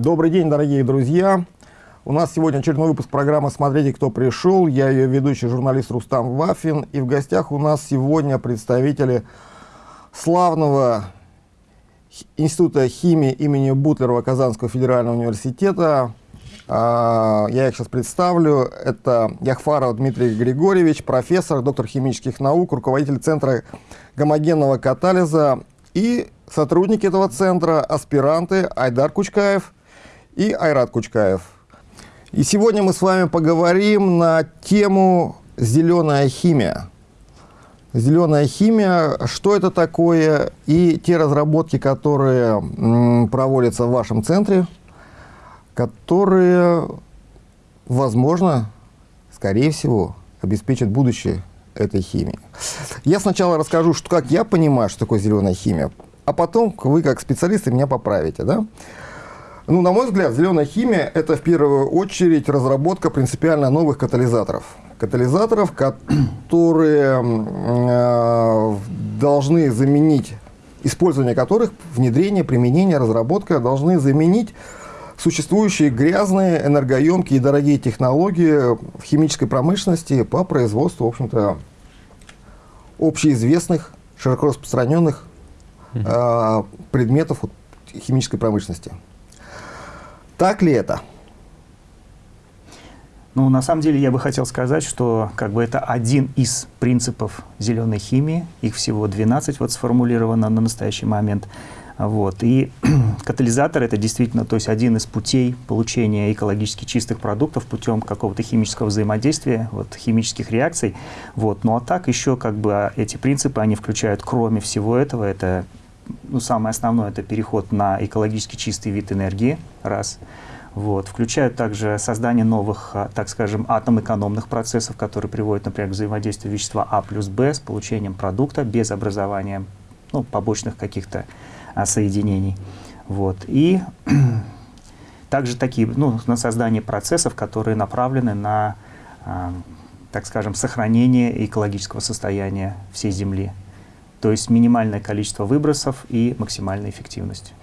Добрый день, дорогие друзья! У нас сегодня очередной выпуск программы «Смотрите, кто пришел». Я ее ведущий журналист Рустам Вафин. И в гостях у нас сегодня представители славного Института химии имени Бутлерова Казанского федерального университета. А, я их сейчас представлю. Это Яхфаров Дмитрий Григорьевич, профессор, доктор химических наук, руководитель Центра гомогенного катализа и сотрудники этого центра, аспиранты Айдар Кучкаев и Айрат Кучкаев. И сегодня мы с вами поговорим на тему «Зеленая химия». Зеленая химия, что это такое, и те разработки, которые проводятся в вашем центре, которые, возможно, скорее всего, обеспечат будущее этой химии. Я сначала расскажу, что, как я понимаю, что такое зеленая химия, а потом вы, как специалисты, меня поправите. Да? Ну, на мой взгляд, зеленая химия – это в первую очередь разработка принципиально новых катализаторов – катализаторов, которые э, должны заменить, использование которых, внедрение, применение, разработка должны заменить существующие грязные, энергоемкие и дорогие технологии в химической промышленности по производству, в общем-то, общеизвестных, широко распространенных э, предметов химической промышленности. Так ли это? Ну, на самом деле, я бы хотел сказать, что как бы это один из принципов зеленой химии. Их всего 12 вот сформулировано на настоящий момент. Вот. И катализатор — это действительно то есть один из путей получения экологически чистых продуктов путем какого-то химического взаимодействия, вот, химических реакций. Вот. Ну а так еще как бы эти принципы, они включают, кроме всего этого, это ну, самое основное — это переход на экологически чистый вид энергии, раз — вот. Включают также создание новых, а, так скажем, атом-экономных процессов, которые приводят, например, к взаимодействию вещества А плюс Б с получением продукта без образования ну, побочных каких-то а, соединений. Вот. И также такие, ну, на создание процессов, которые направлены на, а, так скажем, сохранение экологического состояния всей Земли. То есть минимальное количество выбросов и максимальная эффективность.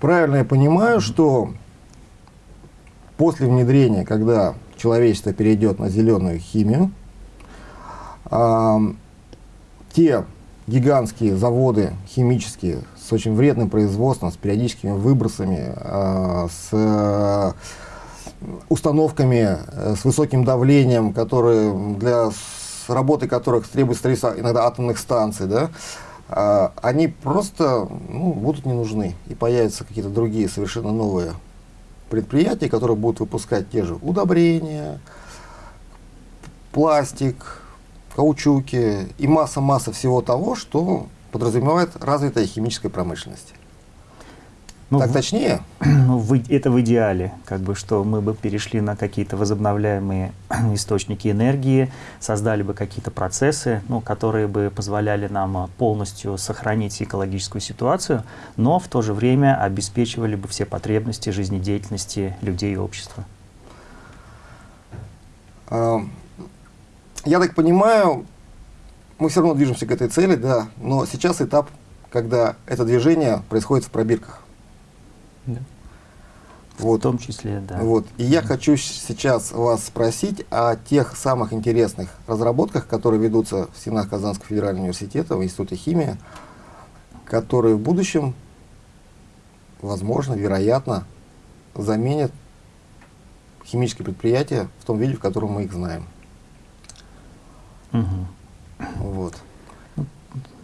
Правильно я понимаю, что После внедрения, когда человечество перейдет на зеленую химию, э, те гигантские заводы химические с очень вредным производством, с периодическими выбросами, э, с э, установками э, с высоким давлением, которые для работы которых требует строительства иногда атомных станций, да, э, они просто ну, будут не нужны и появятся какие-то другие совершенно новые предприятий, которые будут выпускать те же удобрения, пластик, каучуки и масса-масса всего того, что подразумевает развитая химическая промышленность. Ну, так точнее? Ну, в, это в идеале, как бы, что мы бы перешли на какие-то возобновляемые источники энергии, создали бы какие-то процессы, ну, которые бы позволяли нам а, полностью сохранить экологическую ситуацию, но в то же время обеспечивали бы все потребности жизнедеятельности людей и общества. А, я так понимаю, мы все равно движемся к этой цели, да, но сейчас этап, когда это движение происходит в пробирках. Вот. В том числе, да. Вот. И я хочу сейчас вас спросить о тех самых интересных разработках, которые ведутся в стенах Казанского федерального университета, в Институте химии, которые в будущем, возможно, вероятно, заменят химические предприятия в том виде, в котором мы их знаем. Угу. Вот.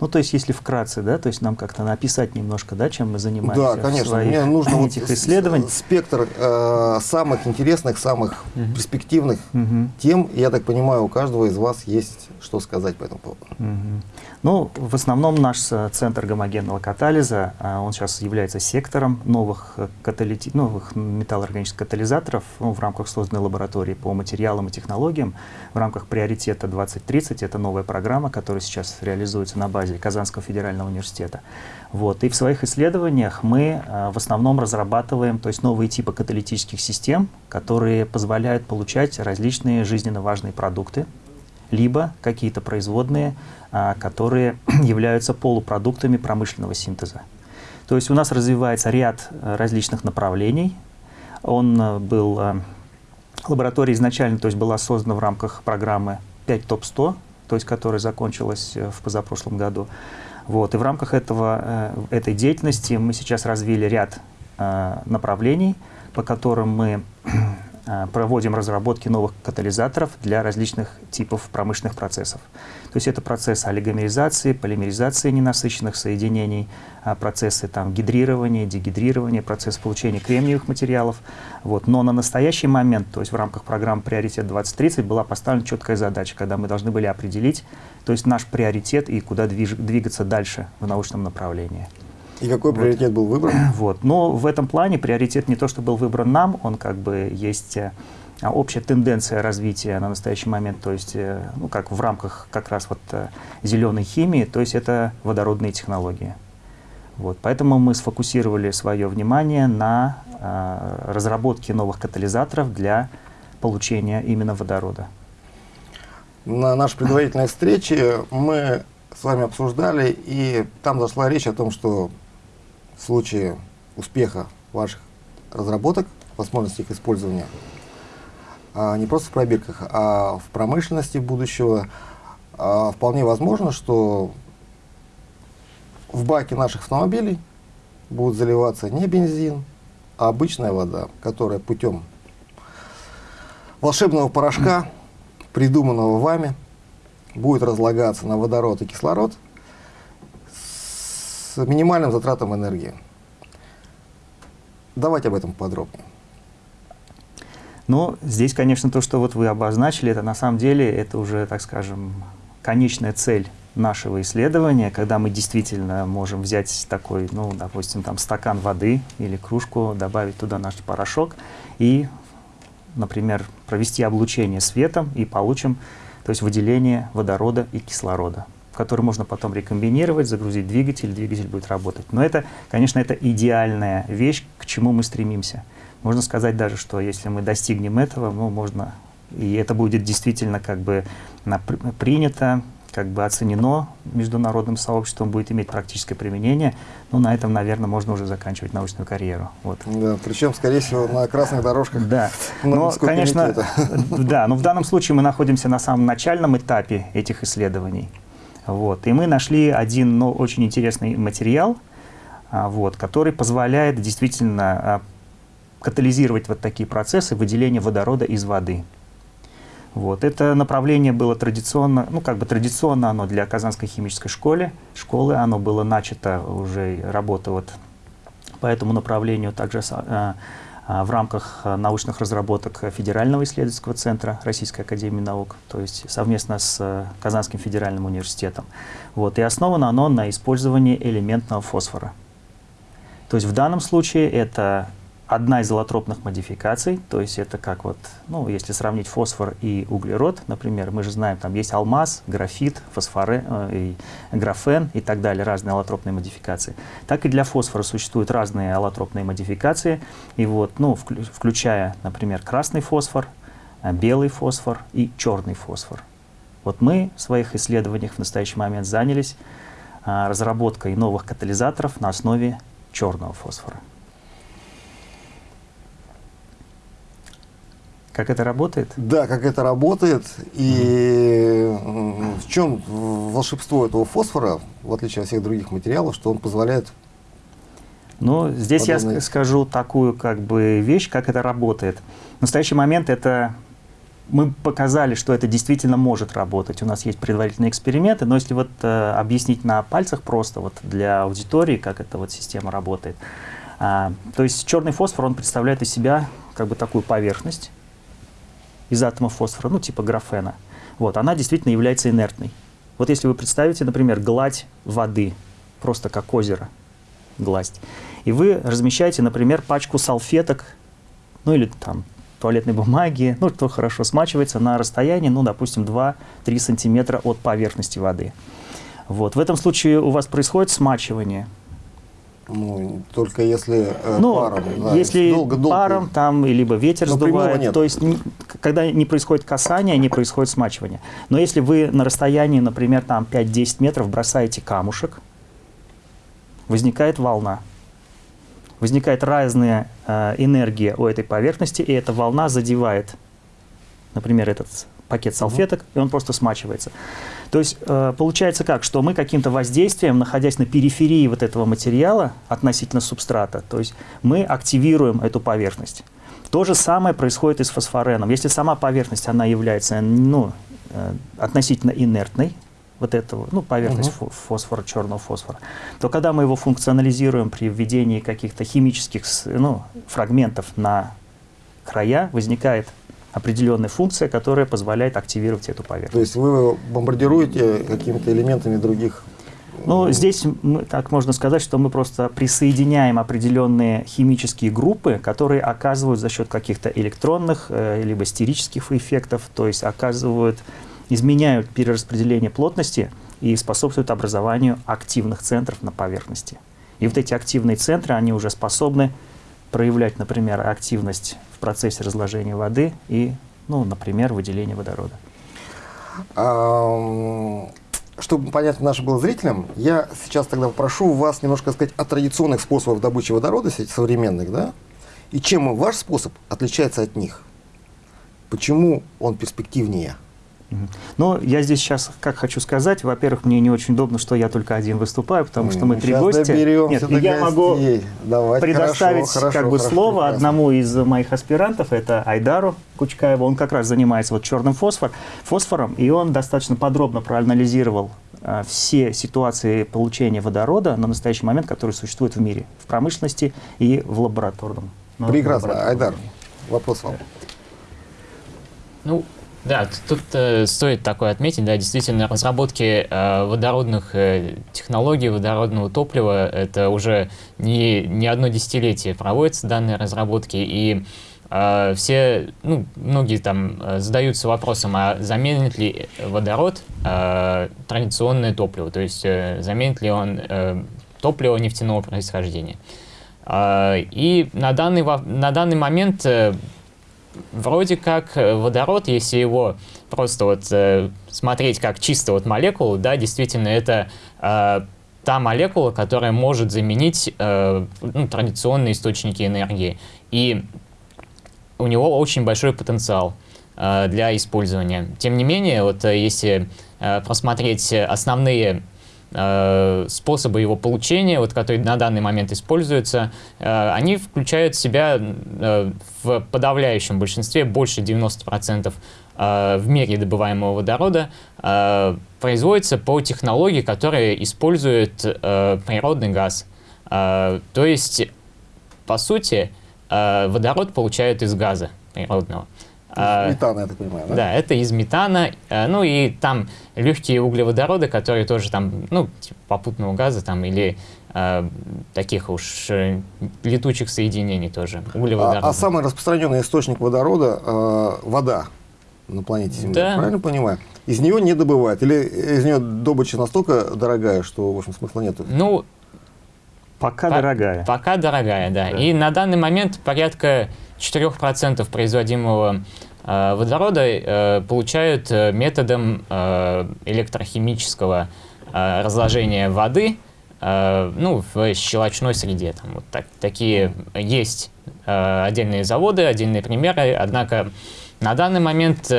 Ну, то есть, если вкратце, да, то есть нам как-то написать немножко, да, чем мы занимаемся Да, конечно. Своих Мне нужно этих вот исследований. спектр э, самых интересных, самых угу. перспективных угу. тем. Я так понимаю, у каждого из вас есть что сказать по этому поводу. Угу. Ну, в основном наш э, центр гомогенного катализа, а, он сейчас является сектором новых, э, каталити... новых металлоорганических катализаторов ну, в рамках созданной лаборатории по материалам и технологиям. В рамках приоритета 2030 это новая программа, которая сейчас реализуется на базе Казанского федерального университета. Вот. И в своих исследованиях мы а, в основном разрабатываем то есть новые типы каталитических систем, которые позволяют получать различные жизненно важные продукты, либо какие-то производные, а, которые являются полупродуктами промышленного синтеза. То есть у нас развивается ряд э, различных направлений. Он э, был, э, лаборатория изначально то есть была создана в рамках программы 5 ТОП-100, то есть которая закончилась в позапрошлом году. Вот. И в рамках этого, этой деятельности мы сейчас развили ряд направлений, по которым мы Э, проводим разработки новых катализаторов для различных типов промышленных процессов. То есть это процессы олигомеризации, полимеризации ненасыщенных соединений, а процессы там, гидрирования, дегидрирования, процесс получения кремниевых материалов. Вот. Но на настоящий момент, то есть в рамках программы «Приоритет 2030» была поставлена четкая задача, когда мы должны были определить то есть наш приоритет и куда двигаться дальше в научном направлении. И какой вот. приоритет был выбран? Вот. Но в этом плане приоритет не то, что был выбран нам, он как бы есть э, общая тенденция развития на настоящий момент, то есть, э, ну, как в рамках как раз вот э, зеленой химии, то есть это водородные технологии. Вот, поэтому мы сфокусировали свое внимание на э, разработке новых катализаторов для получения именно водорода. На нашей предварительной встрече мы с вами обсуждали, и там зашла речь о том, что в случае успеха ваших разработок, возможности их использования, а, не просто в пробирках, а в промышленности будущего, а, вполне возможно, что в баке наших автомобилей будет заливаться не бензин, а обычная вода, которая путем волшебного порошка, придуманного вами, будет разлагаться на водород и кислород – с минимальным затратом энергии. Давайте об этом подробнее. Ну, здесь, конечно, то, что вот вы обозначили, это на самом деле, это уже, так скажем, конечная цель нашего исследования, когда мы действительно можем взять такой, ну, допустим, там стакан воды или кружку, добавить туда наш порошок и, например, провести облучение светом и получим, то есть выделение водорода и кислорода который можно потом рекомбинировать, загрузить двигатель, двигатель будет работать. Но это, конечно, это идеальная вещь, к чему мы стремимся. Можно сказать даже, что если мы достигнем этого, ну, можно, и это будет действительно как бы принято, как бы оценено международным сообществом, будет иметь практическое применение, ну, на этом, наверное, можно уже заканчивать научную карьеру. Вот. Да, причем, скорее всего, на красных дорожках. Да, но, конечно, да, но в данном случае мы находимся на самом начальном этапе этих исследований. Вот. И мы нашли один ну, очень интересный материал, а, вот, который позволяет действительно а, катализировать вот такие процессы выделения водорода из воды. Вот. Это направление было традиционно, ну как бы традиционно оно для Казанской химической школы, школы, оно было начато уже работа вот по этому направлению также а, в рамках а, научных разработок Федерального исследовательского центра Российской Академии Наук, то есть совместно с э, Казанским федеральным университетом. Вот, и основано оно на использовании элементного фосфора. То есть в данном случае это одна из аллотропных модификаций, то есть это как вот, ну, если сравнить фосфор и углерод, например, мы же знаем, там есть алмаз, графит, фосфоре, э, и графен и так далее, разные аллотропные модификации. Так и для фосфора существуют разные аллотропные модификации, и вот, ну, включая, например, красный фосфор, э, белый фосфор и черный фосфор. Вот мы в своих исследованиях в настоящий момент занялись а, разработкой новых катализаторов на основе черного фосфора. Как это работает? Да, как это работает. И mm. в чем волшебство этого фосфора, в отличие от всех других материалов, что он позволяет... Ну, здесь подобные... я скажу такую как бы вещь, как это работает. В настоящий момент это мы показали, что это действительно может работать. У нас есть предварительные эксперименты, но если вот э, объяснить на пальцах просто вот для аудитории, как эта вот система работает. А, то есть черный фосфор, он представляет из себя как бы такую поверхность, из атомов фосфора, ну типа графена, вот, она действительно является инертной. Вот если вы представите, например, гладь воды, просто как озеро, гладь, и вы размещаете, например, пачку салфеток, ну или там туалетной бумаги, ну, что хорошо смачивается на расстоянии, ну, допустим, 2-3 сантиметра от поверхности воды. Вот. В этом случае у вас происходит смачивание – ну, только если э, ну, паром. Да, если долго, долго. паром, там, либо ветер Но сдувает, то есть не, когда не происходит касание, не происходит смачивание. Но если вы на расстоянии, например, там 5-10 метров бросаете камушек, возникает волна. возникает разная э, энергия у этой поверхности, и эта волна задевает, например, этот пакет салфеток, и он просто смачивается. То есть э, получается как, что мы каким-то воздействием, находясь на периферии вот этого материала относительно субстрата, то есть мы активируем эту поверхность. То же самое происходит и с фосфореном. Если сама поверхность, она является ну, э, относительно инертной, вот этого, ну, поверхность угу. фосфора, черного фосфора, то когда мы его функционализируем при введении каких-то химических ну, фрагментов на края, возникает определенная функция, которая позволяет активировать эту поверхность. То есть вы бомбардируете какими-то элементами других ну, здесь мы, так можно сказать, что мы просто присоединяем определенные химические группы, которые оказывают за счет каких-то электронных э, либо стерических эффектов, то есть оказывают, изменяют перераспределение плотности и способствуют образованию активных центров на поверхности. И вот эти активные центры, они уже способны проявлять, например, активность в процессе разложения воды и, ну, например, выделения водорода. Чтобы понятно нашим было зрителям, я сейчас тогда попрошу вас немножко сказать о традиционных способах добычи водорода, современных, да? И чем ваш способ отличается от них? Почему он перспективнее? Но я здесь сейчас как хочу сказать, во-первых, мне не очень удобно, что я только один выступаю, потому что мы три гостя. Нет, я могу Давайте, предоставить хорошо, как бы хорошо, слово прекрасно. одному из моих аспирантов, это Айдару Кучкаеву. Он как раз занимается вот черным фосфор, фосфором, и он достаточно подробно проанализировал а, все ситуации получения водорода на настоящий момент, которые существуют в мире, в промышленности и в лабораторном. Прекрасно. Айдар, вопрос вам. Ну, да, тут э, стоит такое отметить, да, действительно, разработки э, водородных э, технологий, водородного топлива, это уже не, не одно десятилетие проводятся данные разработки, и э, все, ну, многие там э, задаются вопросом, а заменит ли водород э, традиционное топливо, то есть э, заменит ли он э, топливо нефтяного происхождения. Э, и на данный, на данный момент э, вроде как э, водород, если его просто вот э, смотреть как чисто вот молекулу, да, действительно это э, та молекула, которая может заменить э, ну, традиционные источники энергии. И у него очень большой потенциал э, для использования. Тем не менее, вот э, если э, просмотреть основные способы его получения, вот, которые на данный момент используются, э, они включают в себя э, в подавляющем большинстве, больше 90% в мире добываемого водорода производится по технологии, которая использует природный газ. То есть, по сути, водород получают из газа природного. А, метана, я так понимаю, да? Да, это из метана. А, ну и там легкие углеводороды, которые тоже там, ну, типа попутного газа там или э, таких уж э, летучих соединений тоже, углеводороды. А, а самый распространенный источник водорода э, – вода на планете Земля, да. правильно понимаю? Из нее не добывают? Или из нее добыча настолько дорогая, что, в общем, смысла нет? Ну, Пока по дорогая. Пока дорогая, да. да. И на данный момент порядка 4% производимого э, водорода э, получают э, методом электрохимического разложения воды ну, в щелочной среде. Там, вот так, такие есть отдельные заводы, отдельные примеры, однако на данный момент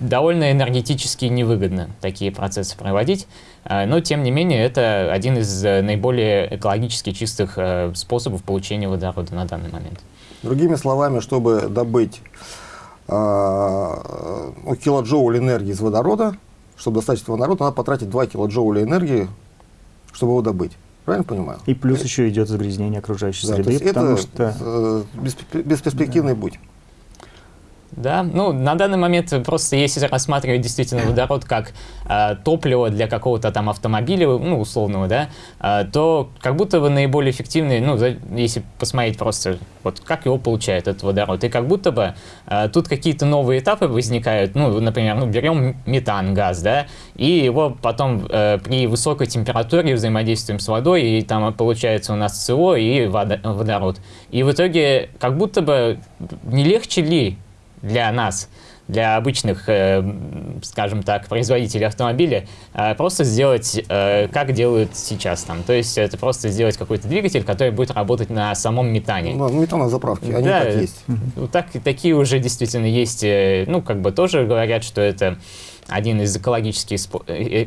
довольно энергетически невыгодно такие процессы проводить, но тем не менее это один из наиболее экологически чистых способов получения водорода на данный момент. Другими словами, чтобы добыть э, килоджоуль энергии из водорода, чтобы достать этого водорода, надо потратить 2 килоджоуля энергии, чтобы его добыть. Правильно понимаю? И плюс еще идет загрязнение окружающей да, среды, потому это что... Э, бесперспективный да. путь. Да, ну на данный момент просто если рассматривать действительно водород как э, топливо для какого-то там автомобиля, ну условного, да, э, то как будто бы наиболее эффективный, ну за, если посмотреть просто вот как его получает этот водород, и как будто бы э, тут какие-то новые этапы возникают, ну например, ну берем метан, газ, да, и его потом э, при высокой температуре взаимодействуем с водой, и там получается у нас СО и водород. И в итоге как будто бы не легче ли для нас для обычных, э, скажем так, производителей автомобиля, э, просто сделать, э, как делают сейчас там. То есть это просто сделать какой-то двигатель, который будет работать на самом метане. Ну, метановые заправки, они Да, так есть. Так, такие уже действительно есть, э, ну, как бы тоже говорят, что это один из экологически,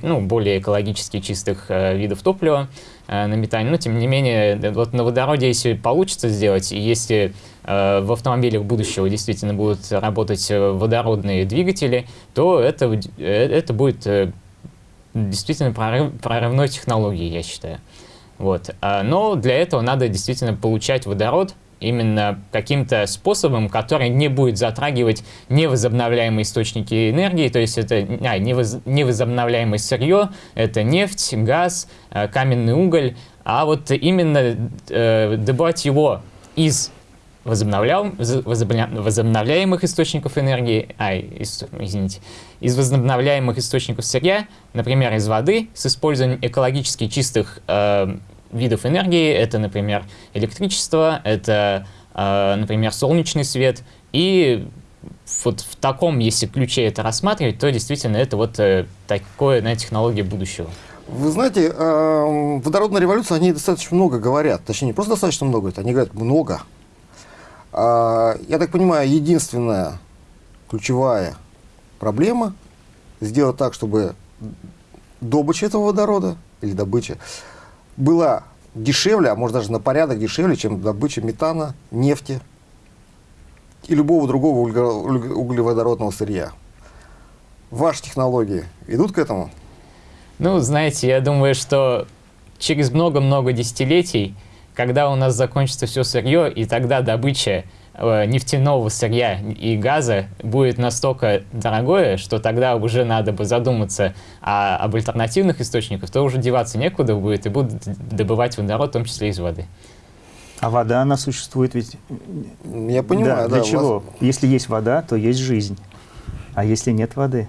ну, более экологически чистых видов топлива на метане. Но, тем не менее, э, вот на водороде, если получится сделать, и если э, в автомобилях будущего действительно будут работать э, водородные двигатели, то это, э, это будет э, действительно прорыв, прорывной технологией, я считаю. Вот. А, Но для этого надо действительно получать водород именно каким-то способом, который не будет затрагивать невозобновляемые источники энергии, то есть это а, невоз- невозобновляемое сырье, это нефть, газ, э, каменный уголь, а вот именно э, добывать его из возобновляемых источников энергии, ай, ис- извините, из возобновляемых источников сырья, например, из воды, с использованием экологически чистых э, видов энергии, это, например, электричество, это, э, например, солнечный свет, и вот в таком, если ключе это рассматривать, то действительно это вот э, такое, на технология будущего. Вы знаете, эм, водородная революция, они достаточно много говорят. Точнее, не просто достаточно много, они говорят много. А, Я так понимаю, единственная ключевая проблема сделать так, чтобы добыча этого водорода или добыча была дешевле, а может даже на порядок дешевле, чем добыча метана, нефти и любого другого углеводородного сырья. Ваши технологии идут к этому? Ну, знаете, я думаю, что через много-много десятилетий, когда у нас закончится все сырье, и тогда добыча нефтяного сырья и газа будет настолько дорогое, что тогда уже надо бы задуматься о- об альтернативных источниках, то уже деваться некуда будет, и будут добывать водород, в том числе из воды. А вода, она существует ведь... Я понимаю, да. для вас- чего? Если есть вода, то есть жизнь. А если нет воды,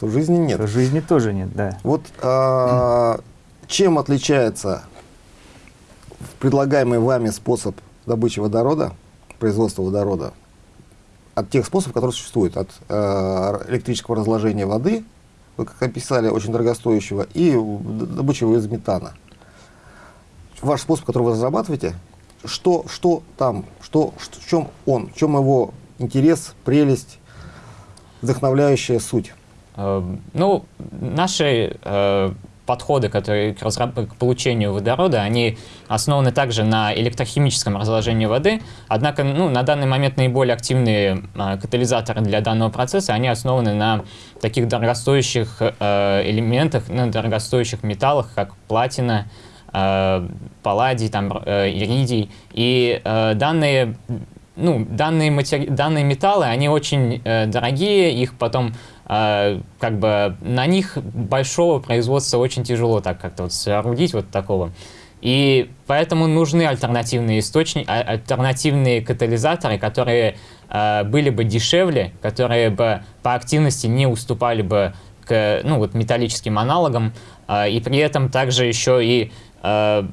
То жизни нет. то жизни тоже нет, да. Вот а, чем отличается предлагаемый вами способ добычи водорода, производства водорода, от тех способов, которые существуют, от а, электрического разложения воды, вы как описали, очень дорогостоящего, и д- добычи его из метана. Ваш способ, который вы разрабатываете, что, что там, что, что- в чем он, в чем его интерес, прелесть, вдохновляющая суть? Э, Ну, наши э, подходы, которые к, к получению водорода, они основаны также на электрохимическом разложении воды, однако ну, на данный момент наиболее активные э, катализаторы для данного процесса, они основаны на таких дорогостоящих э, элементах, на дорогостоящих металлах, как платина, э, палладий, там, э, иридий. И э, данные ну, данные, матери... данные металлы, они очень э, дорогие, их потом как бы на них большого производства очень тяжело так как-то вот соорудить вот такого. И поэтому нужны альтернативные источники, а- альтернативные катализаторы, которые э, были бы дешевле, которые бы по активности не уступали бы к ну, вот, металлическим аналогам, э, и при этом также еще и э,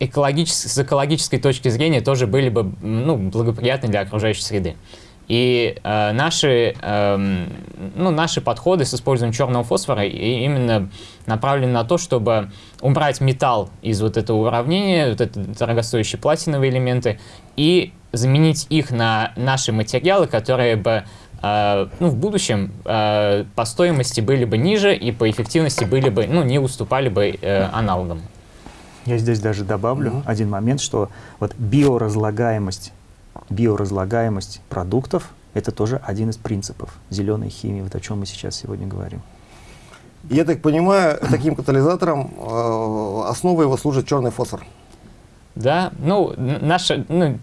экологичес- с экологической точки зрения тоже были бы ну, благоприятны для окружающей среды. И э, наши, эм, ну, наши подходы с использованием черного фосфора именно направлены на то, чтобы убрать металл из вот этого уравнения, вот это дорогостоящие платиновые элементы, и заменить их на наши материалы, которые бы э, ну, в будущем э, по стоимости были бы ниже и по эффективности были бы, ну, не уступали бы э, аналогам. Я здесь даже добавлю Мгм. один момент, что вот биоразлагаемость, биоразлагаемость продуктов – это тоже один из принципов зеленой химии, вот о чем мы сейчас сегодня говорим. Я так понимаю, таким катализатором э, основой его служит черный фосфор. Да, ну, н- наша, ну,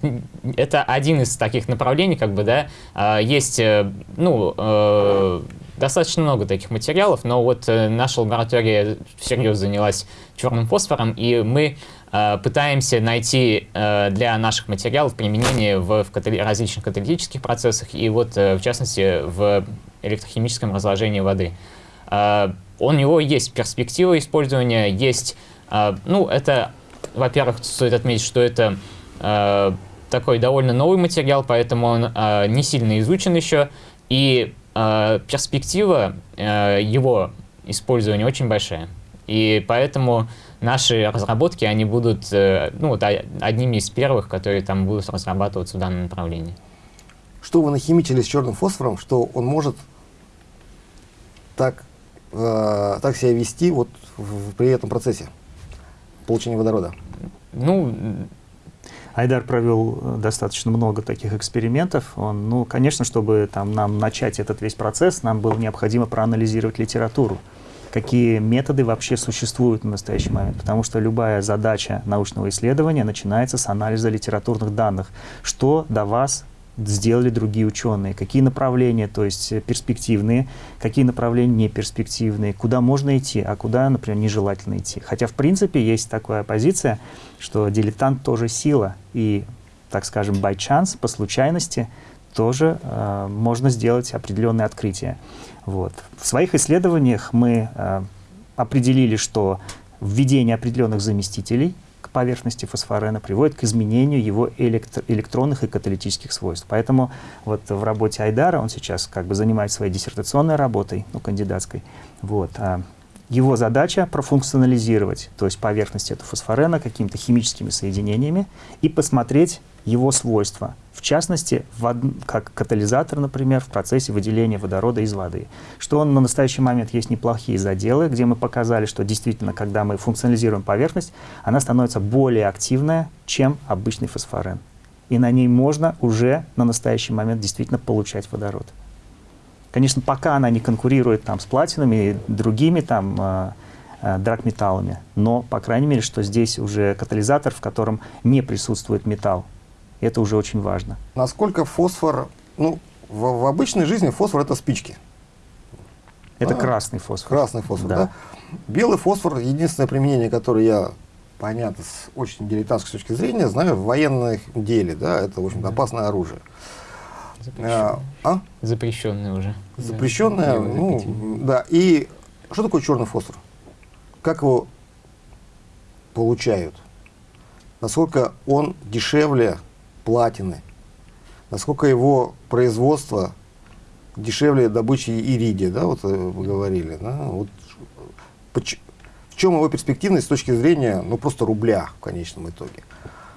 это один из таких направлений, как бы, да, А, есть, э, ну, э, достаточно много таких материалов, но вот э, наша лаборатория всерьез занялась черным фосфором, и мы э, пытаемся найти э, для наших материалов применение в, различных каталитических процессах, и вот, в частности, в электрохимическом разложении воды. У него есть перспектива использования, есть, ну, это, во-первых, стоит отметить, что это такой довольно новый материал, поэтому он не сильно изучен еще, и перспектива э, его использования очень большая. И поэтому наши разработки, они будут э, ну, вот, одними из первых, которые там будут разрабатываться в данном направлении. Что вы нахимичили с черным фосфором, что он может так, э, так себя вести вот в, при этом процессе получения водорода? Ну, Айдар провел э, достаточно много таких экспериментов. Он, ну, конечно, чтобы там, нам начать этот весь процесс, нам было необходимо проанализировать литературу какие методы вообще существуют в настоящий момент. Потому что любая задача научного исследования начинается с анализа литературных данных. Что до вас сделали другие ученые, какие направления, то есть э, перспективные, какие направления не перспективные, куда можно идти, а куда, например, нежелательно идти. Хотя, в принципе, есть такая позиция, что дилетант тоже сила, и, так скажем, by chance, по случайности, тоже э, можно сделать определенные открытия. Вот. В своих исследованиях мы э, определили, что введение определенных заместителей поверхности фосфорена приводит к изменению его электро электронных и каталитических свойств. Поэтому вот в работе Айдара, он сейчас как бы занимается своей диссертационной работой, ну, кандидатской, вот, а его задача профункционализировать, то есть поверхность этого фосфорена какими-то химическими соединениями и посмотреть его свойства, в частности, в, как катализатор, например, в процессе выделения водорода из воды. Что он на настоящий момент есть неплохие заделы, где мы показали, что действительно, когда мы функционализируем поверхность, она становится более активная, чем обычный фосфорен. И на ней можно уже на настоящий момент действительно получать водород. Конечно, пока она не конкурирует там, с платинами и другими там, э, э, драгметаллами, но, по крайней мере, что здесь уже катализатор, в котором не присутствует металл, это уже очень важно. Насколько фосфор, ну, в, в обычной жизни фосфор это спички. Это а, красный фосфор. Красный фосфор, да. да. Белый фосфор, единственное применение, которое я, понятно, с очень дилетантской точки зрения, знаю, в военном деле, да, это, в общем да. опасное оружие. Запрещенное. А, а? Запрещенное уже. Запрещенное, да. ну, да. И что такое черный фосфор? Как его получают? Насколько он дешевле платины, насколько его производство дешевле добычи иридия, да, вот э, вы говорили, да, вот, в чем его перспективность с точки зрения, ну, просто рубля в конечном итоге.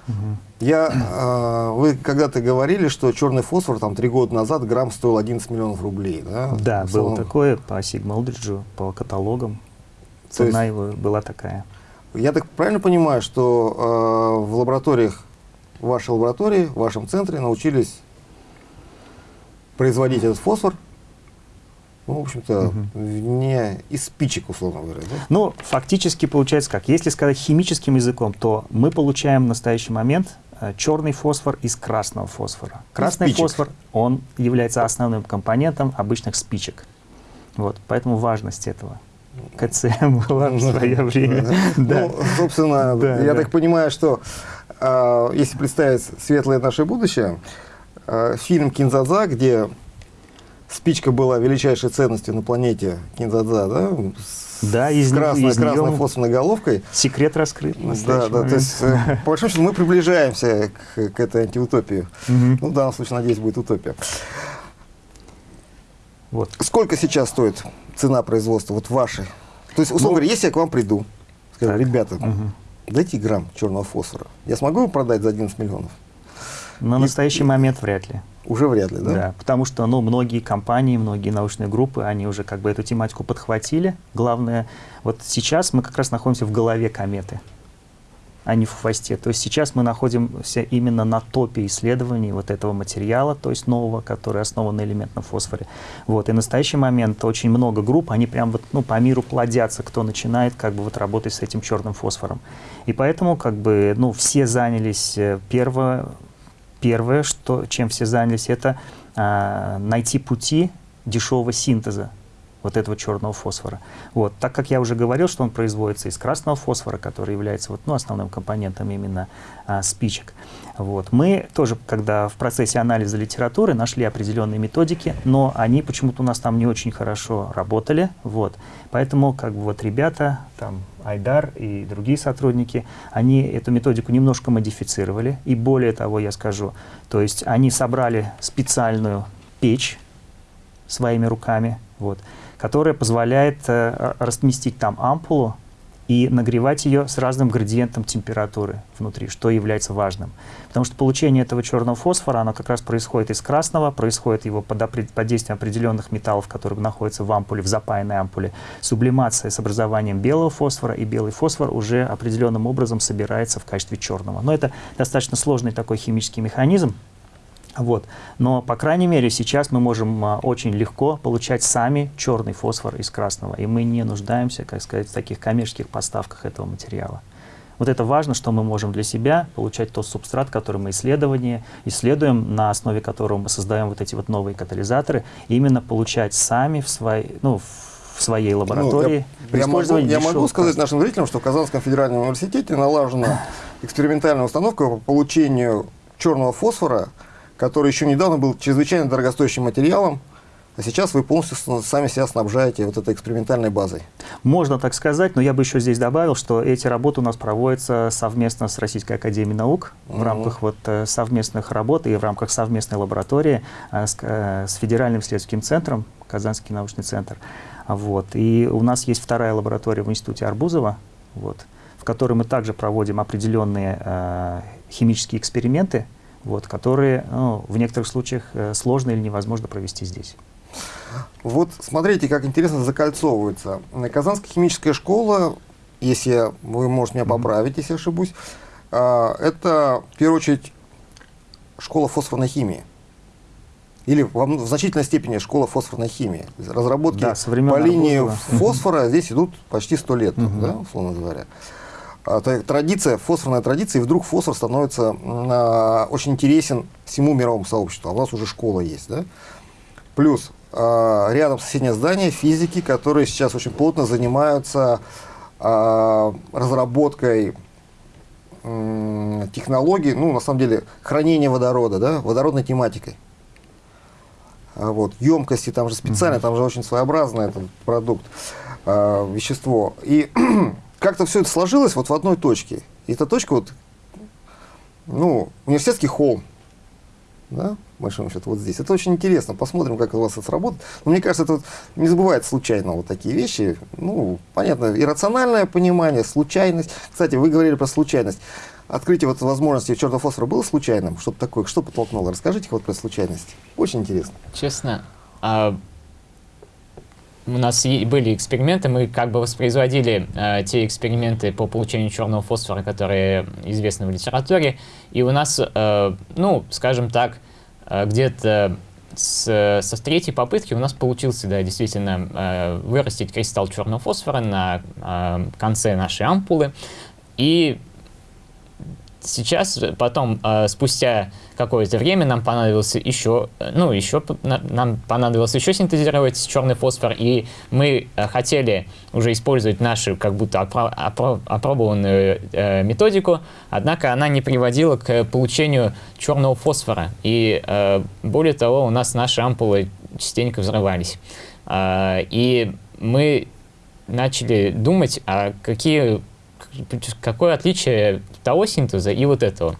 Угу. Я, э, вы когда-то говорили, что черный фосфор там три года назад грамм стоил 11 миллионов рублей, да? Да, было такое по Сигмалдриджу, по каталогам. Цена есть, его была такая. Я так правильно понимаю, что э, в лабораториях в вашей лаборатории, в вашем центре научились производить этот фосфор, ну, в общем-то, угу. не из спичек, условно говоря. Да? Ну, фактически получается как. Если сказать химическим языком, то мы получаем в настоящий момент э, черный фосфор из красного фосфора. Красный фосфор, он является основным компонентом обычных спичек. Вот, поэтому важность этого. КЦМ была в свое время. Ну, собственно, я так понимаю, что если представить светлое наше будущее, а, фильм «Кинзадза», где спичка была величайшей ценностью на планете Кинзадза, да, да, из, с красной, из красной фосфорной головкой. Секрет раскрыт. Да, да, то есть, э, по большому счету, мы приближаемся к, к этой антиутопии. Угу. Ну, в данном случае, надеюсь, будет утопия. Вот. Сколько сейчас стоит цена производства, вот вашей? То есть, условно ну, говоря, если я к вам приду, скажу, так. ребята, угу дайте грамм черного фосфора. Я смогу его продать за 11 миллионов? На и, настоящий момент вряд ли. Уже вряд ли, да? Да, потому что ну, многие компании, многие научные группы, они уже как бы эту тематику подхватили. Главное, вот сейчас мы как раз находимся в голове кометы а не в хвосте. То есть сейчас мы находимся именно на топе исследований вот этого материала, то есть нового, который основан на элементном фосфоре. Вот. И в настоящий момент очень много групп, они прям вот, ну, по миру плодятся, кто начинает как бы вот работать с этим черным фосфором. И поэтому как бы, ну, все занялись, э, первое, первое что, чем все занялись, это а, найти пути дешевого синтеза вот этого черного фосфора. Вот. Так как я уже говорил, что он производится из красного фосфора, который является вот, ну, основным компонентом именно а, спичек. Вот. Мы тоже, когда в процессе анализа литературы, нашли определенные методики, но они почему-то у нас там не очень хорошо работали. Вот. Поэтому как бы вот ребята, там Айдар и другие сотрудники, они эту методику немножко модифицировали. И более того, я скажу, то есть они собрали специальную печь, своими руками, вот, которая позволяет э, разместить там ампулу и нагревать ее с разным градиентом температуры внутри, что является важным. Потому что получение этого черного фосфора, оно как раз происходит из красного, происходит его под, под действием определенных металлов, которые находятся в ампуле, в запаянной ампуле, сублимация с образованием белого фосфора, и белый фосфор уже определенным образом собирается в качестве черного. Но это достаточно сложный такой химический механизм, вот. Но, по крайней мере, сейчас мы можем а, очень легко получать сами черный фосфор из красного, и мы не нуждаемся, как сказать, в таких коммерческих поставках этого материала. Вот это важно, что мы можем для себя получать тот субстрат, который мы исследование, исследуем, на основе которого мы создаем вот эти вот новые катализаторы, именно получать сами в, своей, ну, в своей лаборатории. Ну, я, я, могу, я могу сказать нашим зрителям, что в Казанском федеральном университете налажена экспериментальная установка по получению черного фосфора который еще недавно был чрезвычайно дорогостоящим материалом, а сейчас вы полностью сами себя снабжаете вот этой экспериментальной базой. Можно так сказать, но я бы еще здесь добавил, что эти работы у нас проводятся совместно с Российской Академией Наук mm -hmm. в рамках вот э, совместных работ и в рамках совместной лаборатории э, с, э, с Федеральным исследовательским центром, Казанский научный центр. Вот. И у нас есть вторая лаборатория в Институте Арбузова, вот, в которой мы также проводим определенные э, химические эксперименты, вот, которые ну, в некоторых случаях э, сложно или невозможно провести здесь. Вот смотрите, как интересно закольцовывается. Казанская химическая школа, если вы можете меня поправить, если ошибусь, а, это в первую очередь школа фосфорной химии. Или в, значительной степени школа фосфорной химии. Разработки да, по линии фосфора здесь идут почти сто лет, да, условно говоря. А, традиция, фосфорная традиция, и вдруг фосфор становится а, очень интересен всему мировому сообществу. А у нас уже школа есть, да? Плюс а, рядом соседнее здание физики, которые сейчас очень плотно занимаются разработкой технологий, ну, на самом деле, хранения водорода, да, водородной тематикой. Вот, емкости, там же специально, -hmm. там же очень своеобразный этот продукт, вещество. И как-то все это сложилось вот в одной точке. И эта точка вот, ну, университетский холм, да, большому счету, вот здесь. Это очень интересно. Посмотрим, как у вас это сработает. Но мне кажется, это вот не забывает случайно вот такие вещи. Ну, понятно, иррациональное понимание, случайность. Кстати, вы говорили про случайность. Открытие вот возможности черного фосфора было случайным? Что-то такое, что подтолкнуло? Расскажите вот про случайность. Очень интересно. Честно, а у нас были эксперименты, мы как бы воспроизводили э, те эксперименты по получению черного фосфора, которые известны в литературе, и у нас, э, ну, скажем так, э, где-то с, со третьей попытки у нас получился, да, действительно, э, вырастить кристалл черного фосфора на э, конце нашей ампулы, и сейчас, потом, э, спустя какое-то время, нам понадобилось еще, э, ну, еще, нам понадобилось еще синтезировать черный фосфор, и мы э, хотели уже использовать нашу, как будто опро опро опробованную э, методику, однако она не приводила к получению черного фосфора, и э, более того, у нас наши ампулы частенько взрывались. Э, и мы начали думать, а какие какое отличие того синтеза и вот этого.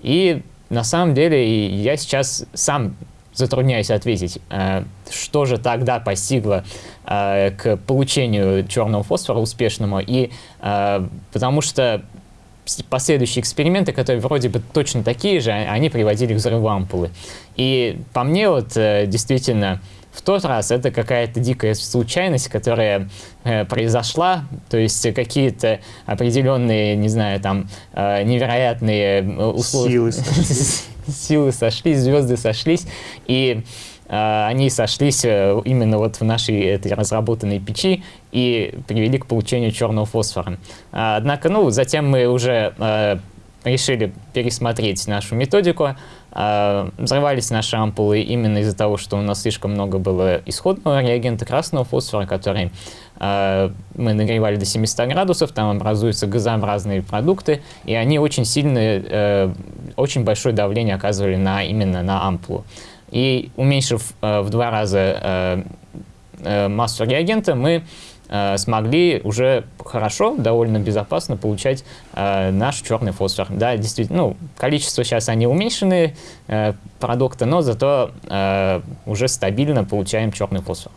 И на самом деле я сейчас сам затрудняюсь ответить, э, что же тогда постигло э, к получению черного фосфора успешному, и э, потому что последующие эксперименты, которые вроде бы точно такие же, они приводили к взрыву ампулы. И по мне вот действительно в тот раз это какая-то дикая случайность, которая э, произошла, то есть какие-то определенные, не знаю, там э, невероятные э, условия. Силы сошлись. Силы сошлись, звезды сошлись, и э, они сошлись э, именно вот в нашей этой разработанной печи и привели к получению черного фосфора. Однако, ну, затем мы уже решили пересмотреть нашу методику, а, взрывались наши ампулы именно из-за того, что у нас слишком много было исходного реагента красного фосфора, который а, мы нагревали до 700 градусов, там образуются газообразные продукты, и они очень сильное, э, очень большое давление оказывали на, именно на ампулу. И уменьшив э, в два раза э, э, массу реагента, мы Э, смогли уже хорошо, довольно безопасно получать э, наш черный фосфор. Да, действительно, ну, количество сейчас они уменьшены, э, продукта, но зато э, уже стабильно получаем черный фосфор.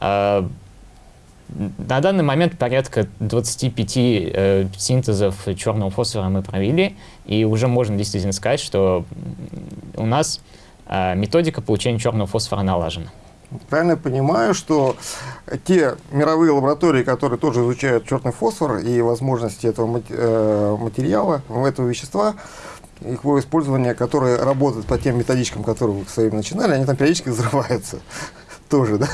Э, на данный момент порядка 25 э, синтезов черного фосфора мы провели, и уже можно действительно сказать, что у нас э, методика получения черного фосфора налажена. Правильно я понимаю, что те мировые лаборатории, которые тоже изучают черный фосфор и возможности этого э, материала, этого вещества, их его использование, которые работают по тем методичкам, которые вы своими начинали, они там периодически взрываются. Тоже, да?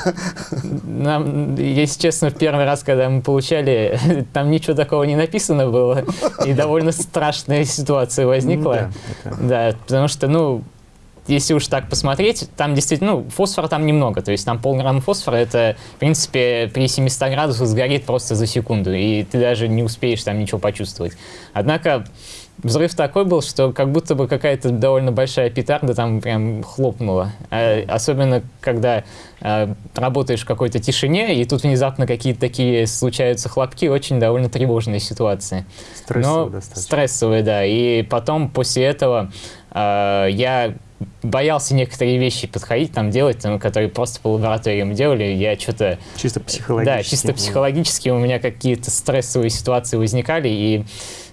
Нам, если честно, в первый раз, когда мы получали, там ничего такого не написано было, и довольно страшная ситуация возникла. Да, да потому что, ну, если уж так посмотреть, там действительно, ну, фосфора там немного, то есть там полграмма фосфора, это, в принципе, при 700 градусах сгорит просто за секунду, и ты даже не успеешь там ничего почувствовать. Однако взрыв такой был, что как будто бы какая-то довольно большая петарда там прям хлопнула. А, особенно, когда а, работаешь в какой-то тишине, и тут внезапно какие-то такие случаются хлопки, очень довольно тревожные ситуации. Стрессовые Но, достаточно. Стрессовые, да. И потом, после этого, а, я боялся некоторые вещи подходить, там делать, там, которые просто по лабораториям делали, я что-то... Чисто психологически. Да, чисто психологически у меня какие-то стрессовые ситуации возникали, и,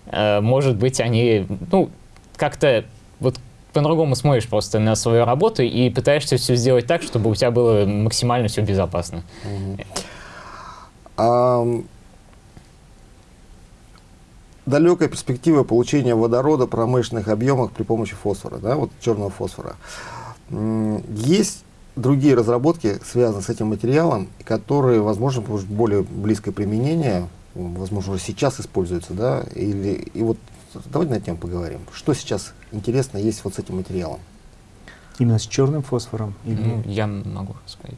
э, может быть, они, ну, как-то вот по-другому смотришь просто на свою работу и пытаешься все сделать так, чтобы у тебя было максимально все безопасно. Mm -hmm. um далекая перспектива получения водорода в промышленных объемах при помощи фосфора, да, вот черного фосфора. Есть другие разработки, связанные с этим материалом, которые, возможно, более близкое применение, возможно, сейчас используются, да, или, и вот давайте на тему поговорим. Что сейчас интересно есть вот с этим материалом? Именно с черным фосфором? Или... Ну, я могу сказать.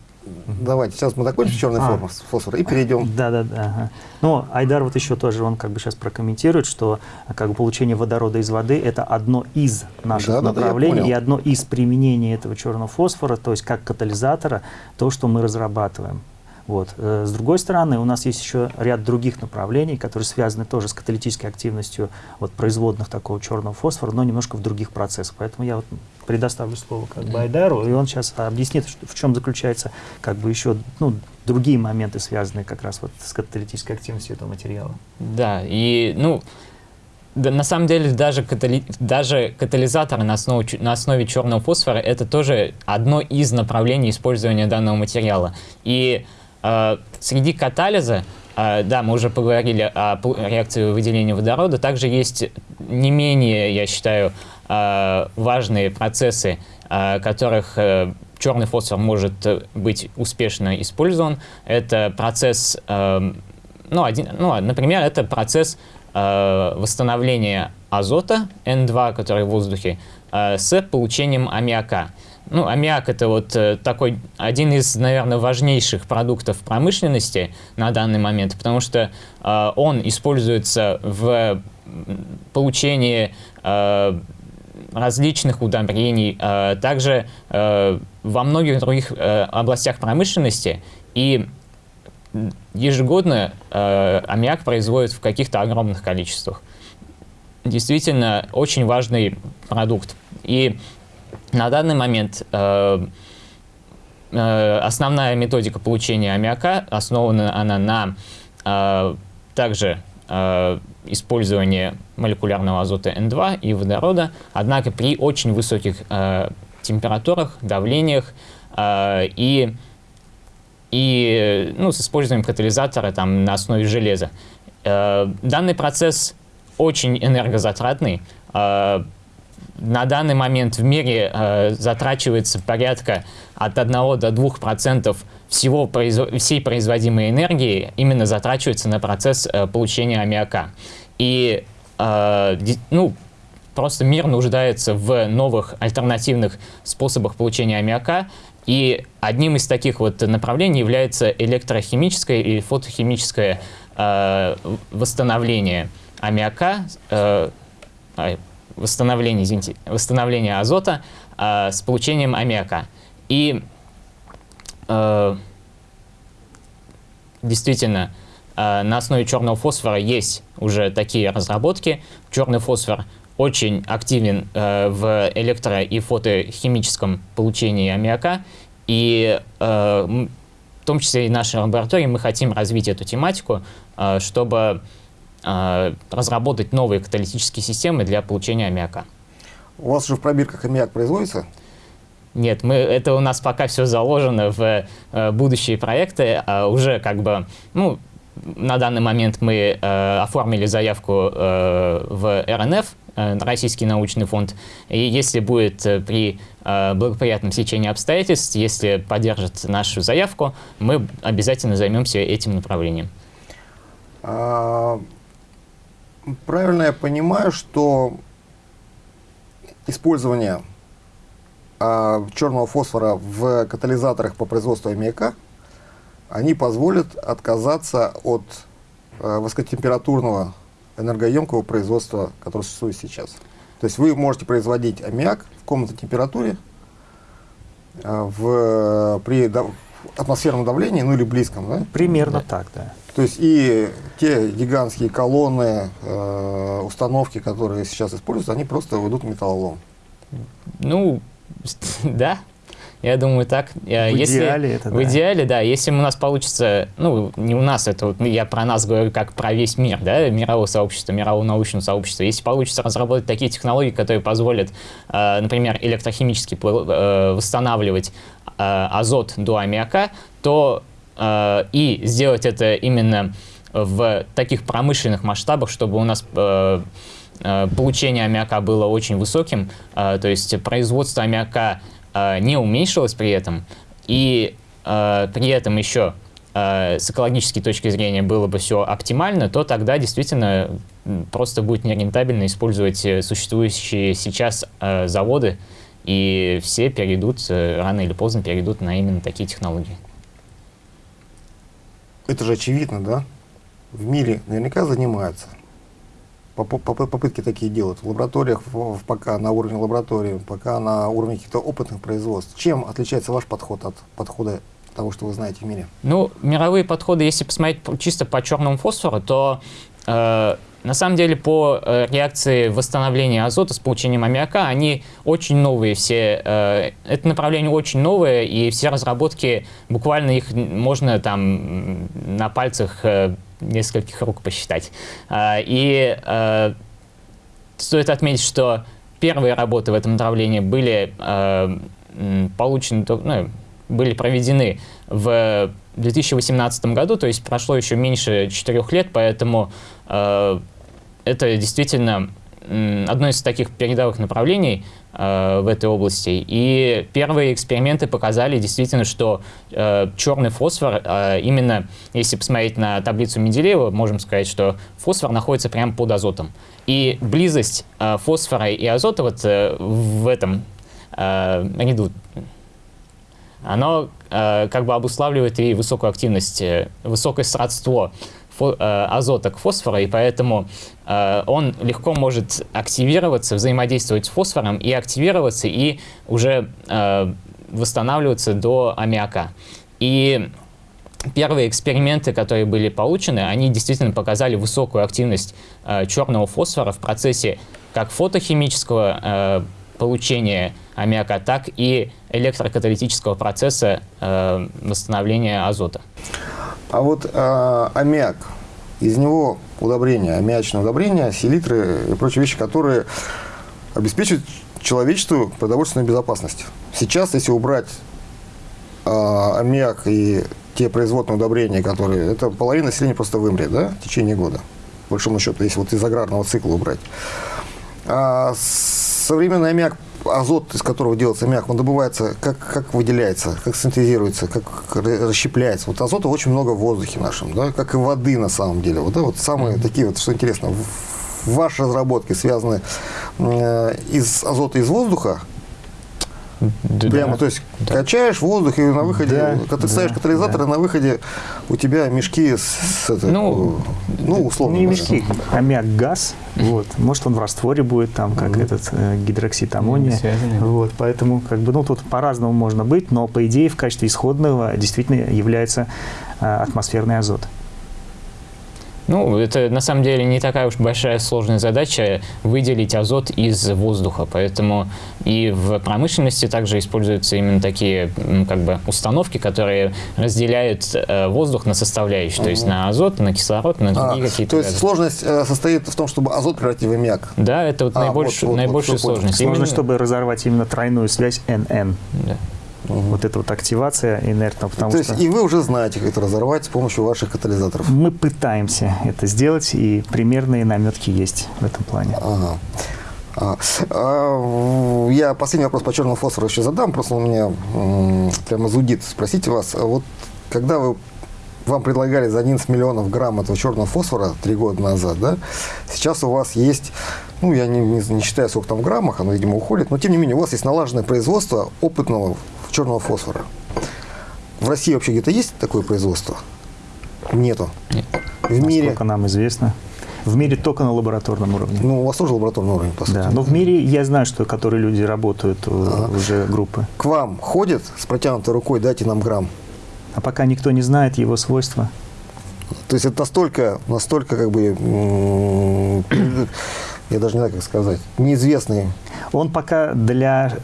Давайте, сейчас мы закончим черный а. фосфор и перейдем. Да, да, да. Ага. Ну, Айдар вот еще тоже, он как бы сейчас прокомментирует, что как бы получение водорода из воды – это одно из наших да, направлений да, и одно из применений этого черного фосфора, то есть как катализатора, то, что мы разрабатываем. Вот. Э, с другой стороны, у нас есть еще ряд других направлений, которые связаны тоже с каталитической активностью вот, производных такого черного фосфора, но немножко в других процессах. Поэтому я вот предоставлю слово как бы Айдару, и он сейчас объяснит, в чем заключается как бы еще ну, другие моменты, связанные как раз вот с каталитической активностью этого материала. Да, и ну, да, на самом деле даже, катали... даже катализаторы на основе, на основе черного фосфора это тоже одно из направлений использования данного материала. И э, среди катализа Uh, да, мы уже поговорили о реакции выделения водорода. Также есть не менее, я считаю, важные процессы, uh, которых черный фосфор может быть успешно использован. Это процесс, ну, один, ну, например, это процесс восстановления азота N2, который в воздухе, с получением аммиака. Ну, аммиак это вот э, такой один из, наверное, важнейших продуктов промышленности на данный момент, потому что э, он используется в получении э, различных удобрений, э, также э, во многих других э, областях промышленности. И ежегодно аммиак производят в каких-то огромных количествах. Действительно, очень важный продукт. И на данный момент основная методика получения аммиака основана она на также э, использовании молекулярного азота N2 и водорода, однако при очень высоких э, температурах, давлениях э, и, и ну, с использованием катализатора там, на основе железа. Данный процесс очень энергозатратный. На данный момент в мире э, затрачивается порядка от 1 до 2% всего произв... всей производимой энергии именно затрачивается на процесс э, получения аммиака. И э, ну, просто мир нуждается в новых альтернативных способах получения аммиака, и одним из таких вот направлений является электрохимическое и фотохимическое э, восстановление аммиака, э, восстановления, извините, восстановления азота э, с получением аммиака. И э, действительно, э, на основе черного фосфора есть уже такие разработки. Черный фосфор очень активен э, в электро- и фотохимическом получении аммиака. И э, в том числе и в нашей лаборатории мы хотим развить эту тематику, э, чтобы разработать новые каталитические системы для получения аммиака. У вас же в пробирках аммиак производится? Нет, мы, это у нас пока все заложено в э, будущие проекты. А уже как бы, ну, на данный момент мы э, оформили заявку э, в РНФ, э, Российский научный фонд. И если будет э, при э, благоприятном течении обстоятельств, если поддержат нашу заявку, мы обязательно займемся этим направлением. Правильно я понимаю, что использование а, черного фосфора в катализаторах по производству аммиака, они позволят отказаться от а, высокотемпературного энергоемкого производства, которое существует сейчас. То есть вы можете производить аммиак в комнатной температуре а, в, при атмосферном давлении, ну или близком, да? Примерно так, да. То есть и те гигантские колонны, э, установки, которые сейчас используются, они просто уйдут в металлолом. Ну, да, я думаю так. Э, В Если- идеале это В да. идеале, да. Если у нас получится, ну, не у нас, это вот я про нас говорю как про весь мир, да, мировое сообщество, мировое научное сообщество. Если получится разработать такие технологии, которые позволят, э, например, электрохимически э, восстанавливать азот до аммиака, то и сделать это именно в таких промышленных масштабах, чтобы у нас получение аммиака было очень высоким, то есть производство аммиака не уменьшилось при этом, и э, при этом еще э, с экологической точки зрения было бы все оптимально, то тогда действительно просто будет нерентабельно использовать э, существующие сейчас заводы, и все перейдут, э, рано или поздно перейдут на именно такие технологии. Это же очевидно, да? В мире наверняка занимаются. Попытки такие делают в лабораториях, в- в- пока на уровне лаборатории, пока на уровне каких-то опытных производств. Чем отличается ваш подход от подхода того, что вы знаете в мире? Ну, мировые подходы, если посмотреть по- чисто по черному фосфору, то э, на самом деле по э, реакции восстановления азота с получением аммиака, они очень новые все. э, это направление очень новое, и все разработки, буквально их можно там на пальцах э, нескольких рук посчитать. А, и э, стоит отметить, что первые работы в этом направлении были м, получены, ну, были проведены в 2018 году, то есть прошло еще меньше четырех лет, поэтому это действительно одно из таких передовых направлений в этой области. И первые эксперименты показали действительно, что э, черный фосфор, э, именно если посмотреть на таблицу Менделеева, можем сказать, что фосфор находится прямо под азотом. И близость э, фосфора и азота вот э, в этом э, ряду, оно э, как бы обуславливает и высокую активность, э, высокое сродство э, азота к фосфору, и поэтому э, он легко может активироваться, взаимодействовать с фосфором и активироваться, и уже э, восстанавливаться до аммиака. И первые эксперименты, которые были получены, они действительно показали высокую активность э, черного фосфора в процессе как фотохимического э, получения аммиака, так и электрокаталитического процесса э, восстановления азота. А вот а, аммиак, из него удобрения, аммиачное удобрение, селитры и прочие вещи, которые обеспечивают человечеству продовольственную безопасность. Сейчас, если убрать а, аммиак и те производные удобрения, которые... Это половина населения просто вымрет, да, в течение года. По большому счету, если вот из аграрного цикла убрать. А современный аммиак, азот, из которого делается аммиак, он добывается, как, как выделяется, как синтезируется, как ра- расщепляется. Вот азота очень много в воздухе нашем, да, как и воды на самом деле. Вот, да, вот самые такие вот, что интересно, ваши разработки связаны э, из азота из воздуха, Да, Прямо, то есть да. качаешь воздух, и на выходе, да, когда ты ставишь катализатор, да. на выходе у тебя мешки с, с это, ну, ну, условно. Не мешки, аммиак, газ. Вот. Может, он в растворе будет, там, как mm-hmm. этот э, гидроксид аммония. Вот. Поэтому, как бы, ну, тут по-разному можно быть, но, по идее, в качестве исходного действительно является э, атмосферный азот. Ну, это на самом деле не такая уж большая сложная задача выделить азот из воздуха, поэтому и в промышленности также используются именно такие как бы установки, которые разделяют э, воздух на составляющие, то есть на азот, на кислород, на другие а, какие-то. То есть газы. сложность э, состоит в том, чтобы азот превратить в аммиак. Да, это вот а, наибольшая, вот, вот, наибольшая вот, сложность. Сложно, именно... чтобы разорвать именно тройную связь NN. Да. Угу. Вот эта вот активация инертного. Потому То что есть и вы уже знаете, как это разорвать с помощью ваших катализаторов? Мы пытаемся это сделать, и примерные наметки есть в этом плане. Ага. А, а, я последний вопрос по черному фосфору еще задам, просто у меня прямо зудит спросите вас. Вот когда вы вам предлагали за 11 миллионов грамм этого черного фосфора три года назад, да? Сейчас у вас есть, ну, я не, не, не считаю, сколько там в граммах, оно, видимо, уходит, но тем не менее у вас есть налаженное производство опытного черного фосфора. В России вообще где-то есть такое производство? Нету. Нет. В Насколько мире... нам известно. В мире только на лабораторном уровне. Ну, у вас тоже лабораторный уровень, по сути. Да, но в мире я знаю, что которые люди работают, э, ага. уже группы. К вам ходят с протянутой рукой, дайте нам грамм? А пока никто не знает его свойства. То есть это настолько, настолько как бы, я даже не знаю, как сказать, неизвестный. Он пока для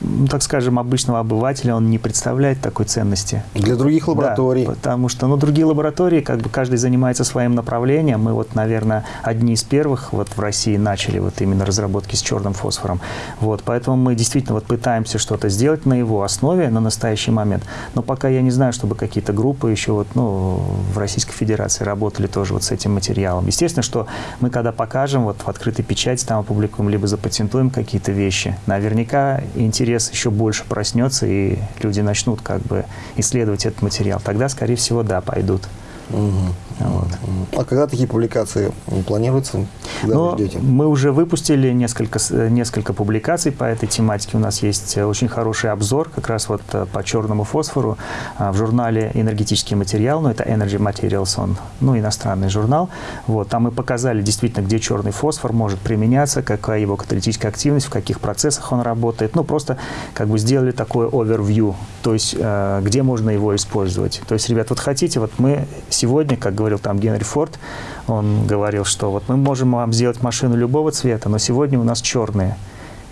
ну, так скажем, обычного обывателя он не представляет такой ценности. Для других лабораторий. Да, потому что, ну, другие лаборатории, как бы каждый занимается своим направлением. Мы вот, наверное, одни из первых вот в России начали вот именно разработки с черным фосфором. Вот, поэтому мы действительно вот пытаемся что-то сделать на его основе на настоящий момент. Но пока я не знаю, чтобы какие-то группы еще вот, ну, в Российской Федерации работали тоже вот с этим материалом. Естественно, что мы когда покажем вот в открытой печати, там опубликуем, либо запатентуем какие-то вещи, наверняка интересно интерес еще больше проснется, и люди начнут как бы исследовать этот материал. Тогда, скорее всего, да, пойдут. Угу. Вот. А когда такие публикации планируются? Когда Но вы ждете? Мы уже выпустили несколько, несколько публикаций по этой тематике. У нас есть очень хороший обзор как раз вот э, по черному фосфору а, в журнале «Энергетический материал», ну это Energy Materials, он, ну иностранный журнал. Вот, там мы показали действительно, где черный фосфор может применяться, какая его каталитическая активность, в каких процессах он работает. Ну просто как бы сделали такое overview, то есть э, где можно его использовать. То есть, ребят, вот хотите, вот мы сегодня, как говорил там Генри Форд, он говорил, что вот мы можем вам сделать машину любого цвета, но сегодня у нас черные.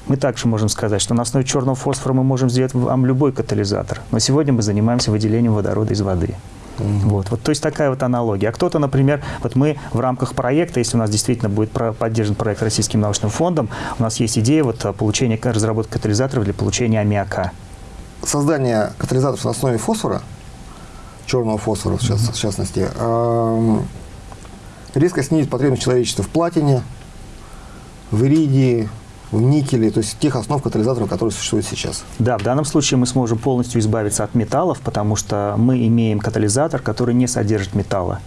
Мы также можем сказать, что на основе черного фосфора мы можем сделать вам любой катализатор, но сегодня мы занимаемся выделением водорода из воды. Mm Вот, вот, то есть такая вот аналогия. А кто-то, например, вот мы в рамках проекта, если у нас действительно будет поддержан проект Российским научным фондом, у нас есть идея вот получения, разработки катализаторов для получения аммиака. Создание катализаторов на основе фосфора черного фосфора, в, част, в частности, резко снизит потребность человечества в платине, в иридии, в никеле, то есть тех основ катализаторов, которые существуют сейчас. Да, в данном случае мы сможем полностью избавиться от металлов, потому что мы имеем катализатор, который не содержит металла.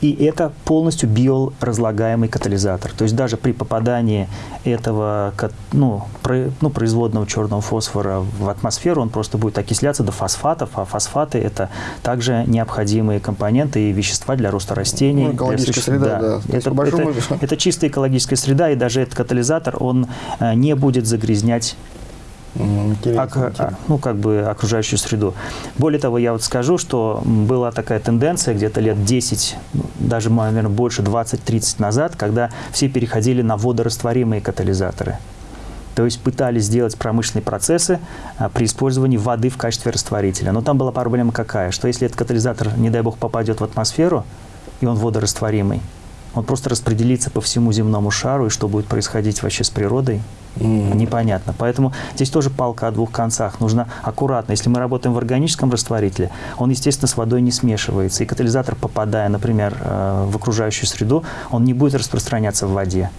И это полностью биоразлагаемый катализатор. То есть даже при попадании этого ну, про, ну, производного черного фосфора в атмосферу, он просто будет окисляться до фосфатов, а фосфаты – это также необходимые компоненты и вещества для роста растений. Ну, экологическая среда, да. да. Это, это, это чистая экологическая среда, и даже этот катализатор, он э, не будет загрязнять ок, а, ну, как бы окружающую среду. Более того, я вот скажу, что была такая тенденция где-то лет 10, даже, наверное, больше 20-30 назад, когда все переходили на водорастворимые катализаторы. То есть пытались сделать промышленные процессы а, при использовании воды в качестве растворителя. Но там была проблема какая, что если этот катализатор, не дай бог, попадет в атмосферу, и он водорастворимый, он просто распределится по всему земному шару, и что будет происходить вообще с природой, mm. непонятно. Поэтому здесь тоже палка о двух концах. Нужно аккуратно. Если мы работаем в органическом растворителе, он, естественно, с водой не смешивается. И катализатор, попадая, например, э, в окружающую среду, он не будет распространяться в воде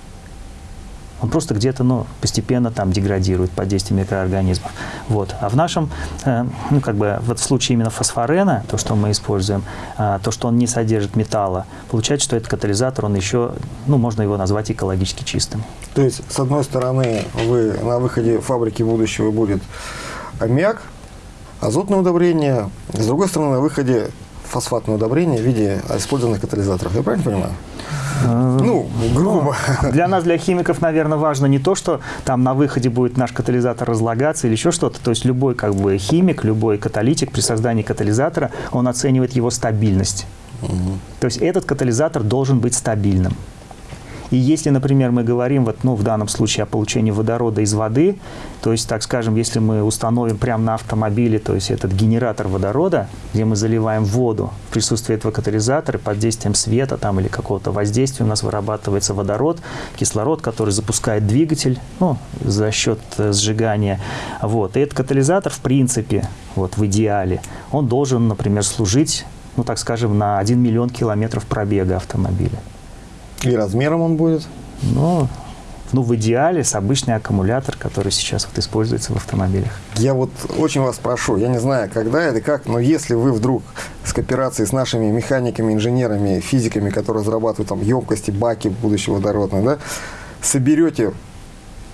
он просто где-то ну, постепенно там деградирует под действием микроорганизмов. Вот. А в нашем, э, ну, как бы, вот в случае именно фосфорена, то, что мы используем, э, то, что он не содержит металла, получается, что этот катализатор, он еще, ну, можно его назвать экологически чистым. То есть, с одной стороны, вы на выходе фабрики будущего будет аммиак, азотное удобрение, с другой стороны, на выходе фосфатное удобрение в виде использованных катализаторов. Я правильно понимаю? Ну, грубо. Для нас, для химиков, наверное, важно не то, что там на выходе будет наш катализатор разлагаться или еще что-то. То есть любой как бы химик, любой каталитик при создании катализатора, он оценивает его стабильность. То есть этот катализатор должен быть стабильным. И если, например, мы говорим вот, ну, в данном случае о получении водорода из воды, то есть, так скажем, если мы установим прямо на автомобиле, то есть этот генератор водорода, где мы заливаем воду в присутствии этого катализатора, под действием света там, или какого-то воздействия у нас вырабатывается водород, кислород, который запускает двигатель ну, за счет э, сжигания. Вот. И этот катализатор, в принципе, вот, в идеале, он должен, например, служить ну, так скажем, на 1 миллион километров пробега автомобиля. И размером он будет? Ну, ну, в идеале с обычный аккумулятор, который сейчас вот используется в автомобилях. Я вот очень вас прошу, я не знаю, когда это, как, но если вы вдруг с кооперацией с нашими механиками, инженерами, физиками, которые разрабатывают там емкости, баки будущего водородного, да, соберете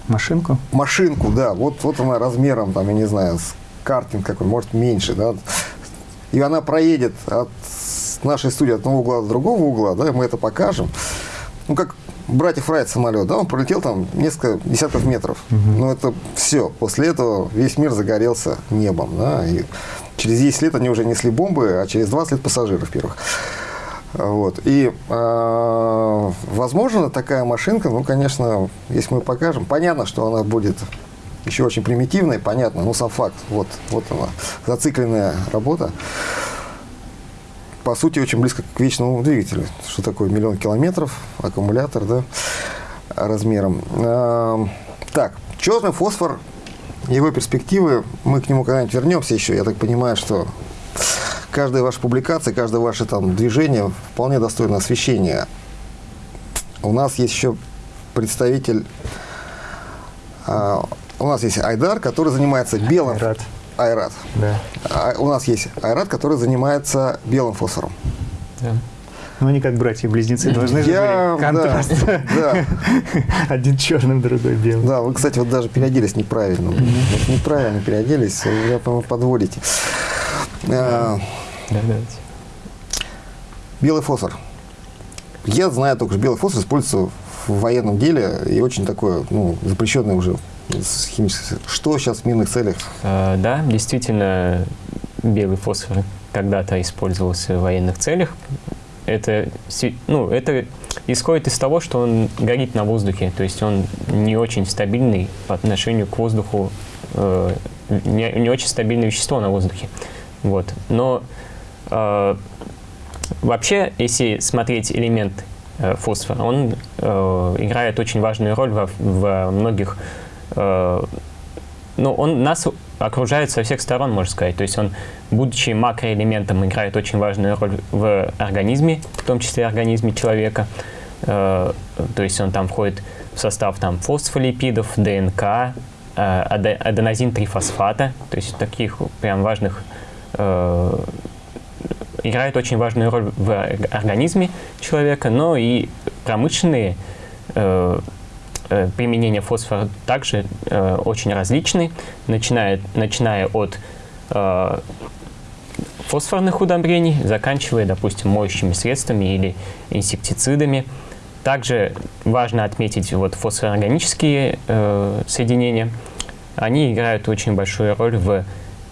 Машинку? машинку, да, вот, вот она размером, там, я не знаю, с картинг какой, может, меньше, да, и она проедет от нашей студии от одного угла до другого угла, да, мы это покажем. Ну, как братьев Райт самолет, да, он пролетел там несколько десятков метров. Мгм. Но это все. После этого весь мир загорелся небом, да, и через 10 лет они уже несли бомбы, а через 20 лет пассажиров первых. Вот. И, э, возможно, такая машинка, ну, конечно, если мы покажем, понятно, что она будет еще очень примитивная, понятно, но сам факт, вот, вот она, зацикленная работа, по сути, очень близко к вечному двигателю. Что такое миллион километров, аккумулятор, да, размером. Эм, Так, черный фосфор, его перспективы, мы к нему когда-нибудь вернемся еще. Я так понимаю, что каждая ваша публикация, каждое ваше там движение вполне достойно освещения. У нас есть еще представитель, а, у нас есть Айдар, который занимается белым... Айрат. Да. А у нас есть Айрат, который занимается белым фосфором. Да. Ну, они как братья-близнецы должны же Я, быть. Контраст. да, да, Один черным, другой белым. да, вы, кстати, вот даже переоделись неправильно. Вот неправильно переоделись, вы, по-моему, подводите. А, Да, давайте. Белый фосфор. Я знаю только, что белый фосфор используется в военном деле и очень такое, ну, запрещенное уже с химической... Что сейчас в мирных целях? Э, Да, действительно, белый фосфор когда-то использовался в военных целях. Это, ну, это исходит из того, что он горит на воздухе, то есть он не очень стабильный по отношению к воздуху, э, не, не очень стабильное вещество на воздухе. Вот. Но э, вообще, если смотреть элемент э, фосфора, он э, играет очень важную роль во, во многих ну, он нас окружает со всех сторон, можно сказать. То есть он, будучи макроэлементом, играет очень важную роль в организме, в том числе организме человека. Э, то есть он там входит в состав там, фосфолипидов, ДНК, э, аде- аденозин-трифосфата, то есть таких прям важных э, играет очень важную роль в орг- организме человека, но и промышленные э, э, применения фосфора также э, очень различны, начиная, начиная от э, фосфорных удобрений, заканчивая, допустим, моющими средствами или инсектицидами. Также важно отметить вот фосфорорганические э, соединения. Они играют очень большую роль в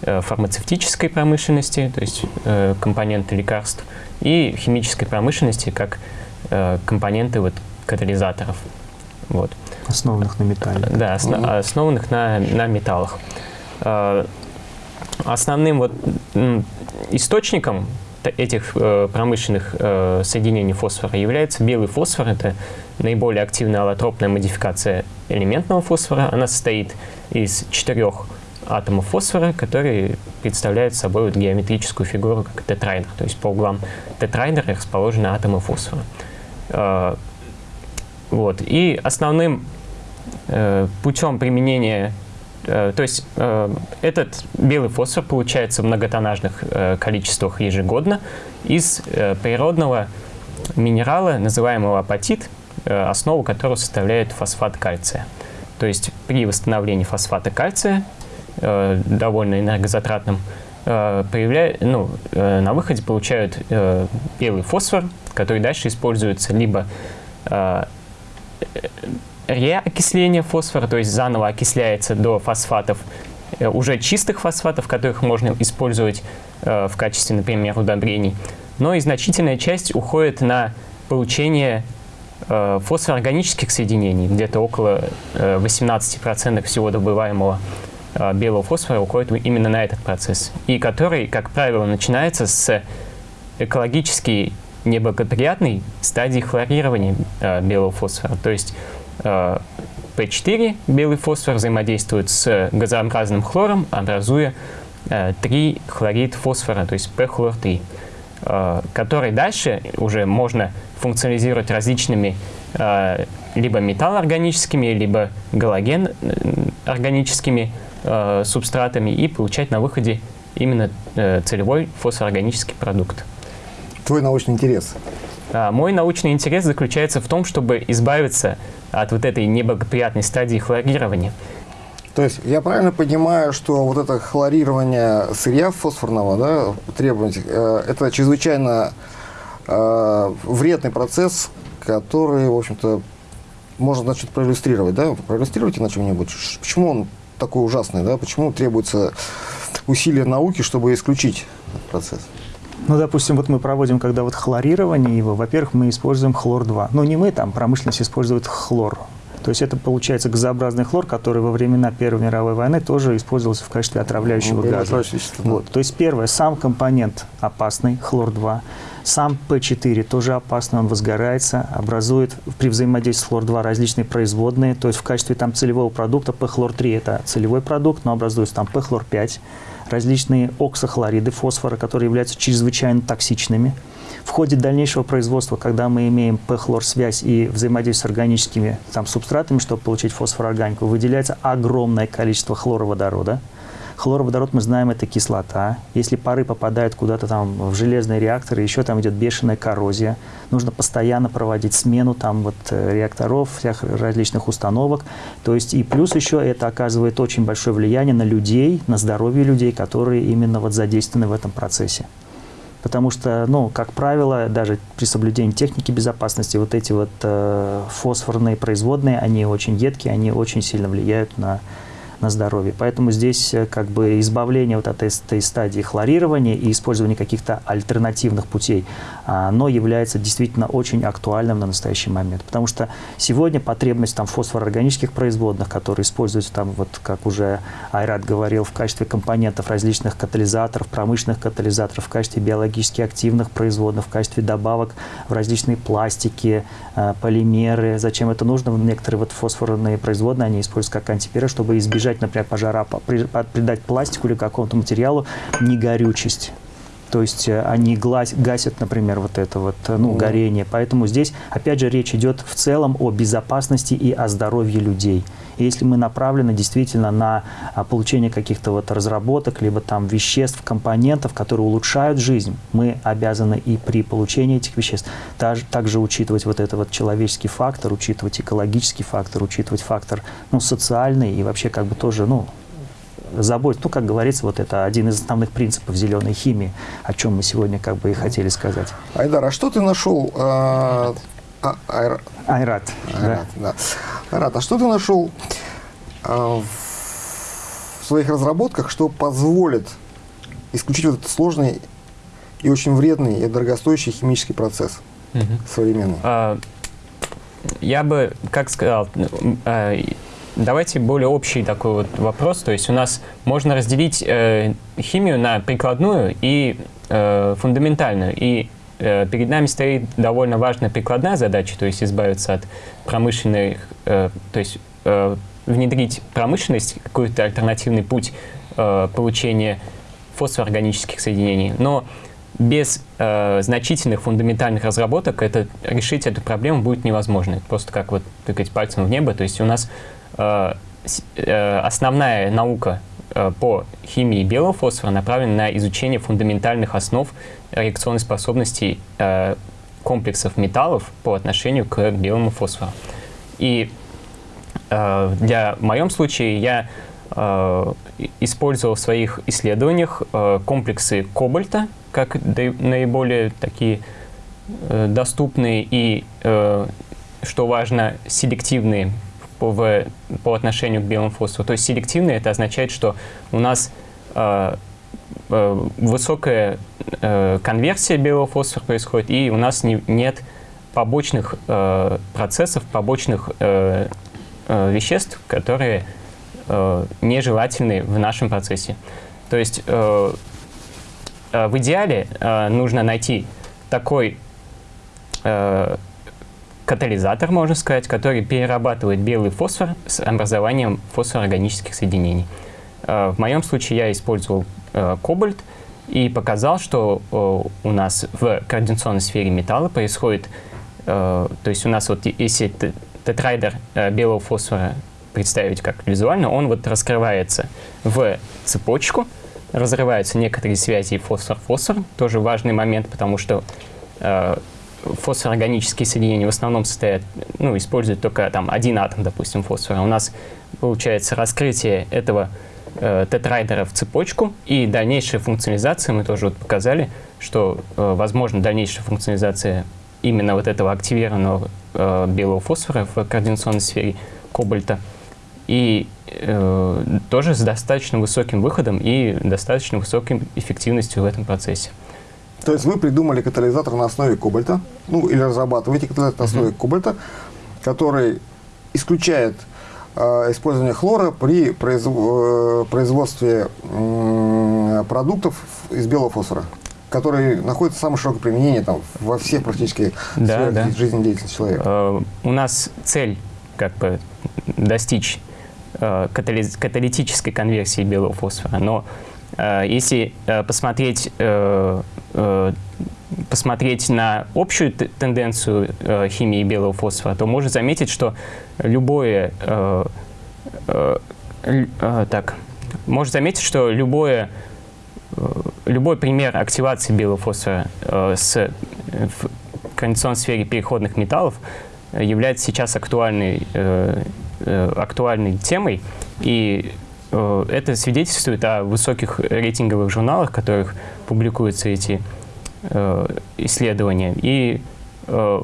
э, фармацевтической промышленности, то есть э, компоненты лекарств, и химической промышленности как э, компоненты вот, катализаторов. Вот. Основанных на металле. Да, осно- Мгм. основанных на, на металлах. Э, Основным вот источником этих э, промышленных э, соединений фосфора является белый фосфор. Это наиболее активная аллотропная модификация элементного фосфора. Она состоит из четырех атомов фосфора, которые представляют собой вот геометрическую фигуру, как тетрайдер. То есть по углам тетрайдера расположены атомы фосфора. Вот. И основным э, путем применения, э, то есть э, этот белый фосфор получается в многотоннажных э, количествах ежегодно из э, природного минерала, называемого апатит, э, основу которого составляет фосфат кальция. То есть при восстановлении фосфата кальция э, довольно энергозатратным, э, ну, э, на выходе получают э, белый фосфор, который дальше используется либо э, реокисление фосфора, то есть заново окисляется до фосфатов, э, уже чистых фосфатов, которых можно использовать э, в качестве, например, удобрений. Но и значительная часть уходит на получение э, фосфоорганических соединений, где-то около э, 18% всего добываемого белого фосфора уходит именно на этот процесс, и который, как правило, начинается с экологически неблагоприятной стадии хлорирования э, белого фосфора. То есть э, P4, белый фосфор, взаимодействует с газообразным хлором, образуя э, 3 хлорид фосфора, то есть P-хлор-3, э, который дальше уже можно функционализировать различными э, либо металлоорганическими, либо галоген органическими э, субстратами и получать на выходе именно э, целевой фосфоорганический продукт. Твой научный интерес? А, мой научный интерес заключается в том, чтобы избавиться от вот этой неблагоприятной стадии хлорирования. То есть я правильно понимаю, что вот это хлорирование сырья фосфорного, да, требовать, э, это чрезвычайно э, вредный процесс, который, в общем-то, можно, значит, проиллюстрировать, да? Проиллюстрируйте на чем-нибудь. Почему он такой ужасный, да? Почему требуется усилия науки, чтобы исключить этот процесс? Ну, допустим, вот мы проводим, когда вот хлорирование его, во-первых, мы используем хлор-2. Ну, не мы, там промышленность использует хлор. То есть это получается газообразный хлор, который во времена Первой мировой войны тоже использовался в качестве отравляющего Ну, газа. да. Вот. То есть первое, сам компонент опасный, хлор-2. Сам P4 тоже опасный, он возгорается, образует при взаимодействии с хлор-2 различные производные. То есть в качестве там целевого продукта P-хлор-3 это целевой продукт, но образуется там P-хлор-5, различные оксохлориды фосфора, которые являются чрезвычайно токсичными. В ходе дальнейшего производства, когда мы имеем P-хлор-связь и взаимодействие с органическими там, субстратами, чтобы получить фосфорорганику, выделяется огромное количество хлороводорода. Хлороводород, мы знаем, это кислота. Если пары попадают куда-то там в железные реакторы, еще там идет бешеная коррозия. Нужно постоянно проводить смену там вот э, реакторов, всех различных установок. То есть и плюс еще это оказывает очень большое влияние на людей, на здоровье людей, которые именно вот задействованы в этом процессе. Потому что, ну, как правило, даже при соблюдении техники безопасности, вот эти вот э, фосфорные производные, они очень едкие, они очень сильно влияют на на здоровье. Поэтому здесь э, как бы избавление вот от этой стадии хлорирования и использование каких-то альтернативных путей, оно является действительно очень актуальным на настоящий момент. Потому что сегодня потребность там фосфороорганических производных, которые используются там, вот как уже Айрат говорил, в качестве компонентов различных катализаторов, промышленных катализаторов, в качестве биологически активных производных, в качестве добавок в различные пластики, э, полимеры. Зачем это нужно? Некоторые вот фосфорные производные, они используются как антиперы, чтобы избежать избежать, например, пожара, придать пластику или какому-то материалу негорючесть. То есть э, они гасят, например, вот это вот, э, ну, горение. Поэтому здесь, опять же, речь идет в целом о безопасности и о здоровье людей. И если мы направлены действительно на а, получение каких-то вот разработок, либо там веществ, компонентов, которые улучшают жизнь, мы обязаны и при получении этих веществ также, также учитывать вот этот вот человеческий фактор, учитывать экологический фактор, учитывать фактор ну, социальный и вообще как бы тоже, ну, заботиться. Ну, как говорится, вот это один из основных принципов зеленой химии, о чем мы сегодня как бы и хотели сказать. Айдар, а что ты нашел? А, а, Айр... Айрат. Айрат, да. да. Айрат, а что ты нашел а, в своих разработках, что позволит исключить вот этот сложный и очень вредный и дорогостоящий химический процесс угу. современный? А, я бы, как сказал, а, Давайте более общий такой вот вопрос. То есть у нас можно разделить э, химию на прикладную и э, фундаментальную. И э, перед нами стоит довольно важная прикладная задача, то есть избавиться от промышленных, э, то есть э, внедрить промышленность, какой-то альтернативный путь э, получения фосфоорганических соединений. Но без э, значительных фундаментальных разработок это, решить эту проблему будет невозможно. Просто как вот тыкать пальцем в небо. То есть у нас основная наука э, по химии белого фосфора направлена на изучение фундаментальных основ реакционной способности комплексов металлов по отношению к белому фосфору. И для, моем случае я э, использовал в своих исследованиях э, комплексы кобальта как наиболее такие э, доступные и, э, что важно, селективные по, в, по отношению к белому фосфору. То есть селективные это означает, что у нас э, э, высокая э, конверсия белого фосфора происходит, и у нас не, нет побочных э, процессов, побочных э, э, веществ, которые э, нежелательны в нашем процессе. То есть э, э, в идеале э, нужно найти такой э, катализатор, можно сказать, который перерабатывает белый фосфор с образованием фосфорорганических соединений. Э, в моем случае я использовал э, кобальт и показал, что э, у нас в координационной сфере металла происходит то есть у нас вот если тетрайдер белого фосфора представить как визуально, он вот раскрывается в цепочку, разрываются некоторые связи фосфор-фосфор, тоже важный момент, потому что фосфорорганические соединения в основном состоят, ну, используют только там один атом, допустим, фосфора. У нас получается раскрытие этого э, тетрайдера в цепочку и дальнейшая функционализация, мы тоже вот показали, что э, возможно дальнейшая функционализация именно вот этого активированного э, белого фосфора в координационной сфере кобальта. И э, тоже с достаточно высоким выходом и достаточно высокой эффективностью в этом процессе. То есть вы придумали катализатор на основе кобальта, ну или разрабатываете катализатор на основе кобальта, который исключает э, использование хлора при произв э, производстве э, продуктов из белого фосфора который находится в самом широком применении там, во всех практически да, да. жизнедеятельности человека. Uh, у нас цель как бы достичь uh, каталитической конверсии белого фосфора, но uh, если посмотреть, посмотреть на общую тенденцию химии белого фосфора, то можно заметить, что любое так, можно заметить, что любое Э, любой пример активации белого фосфора э, с, э, в кондиционной сфере переходных металлов является сейчас актуальной, э, э, актуальной темой, и э, это свидетельствует о высоких рейтинговых журналах, в которых публикуются эти э, исследования. И э,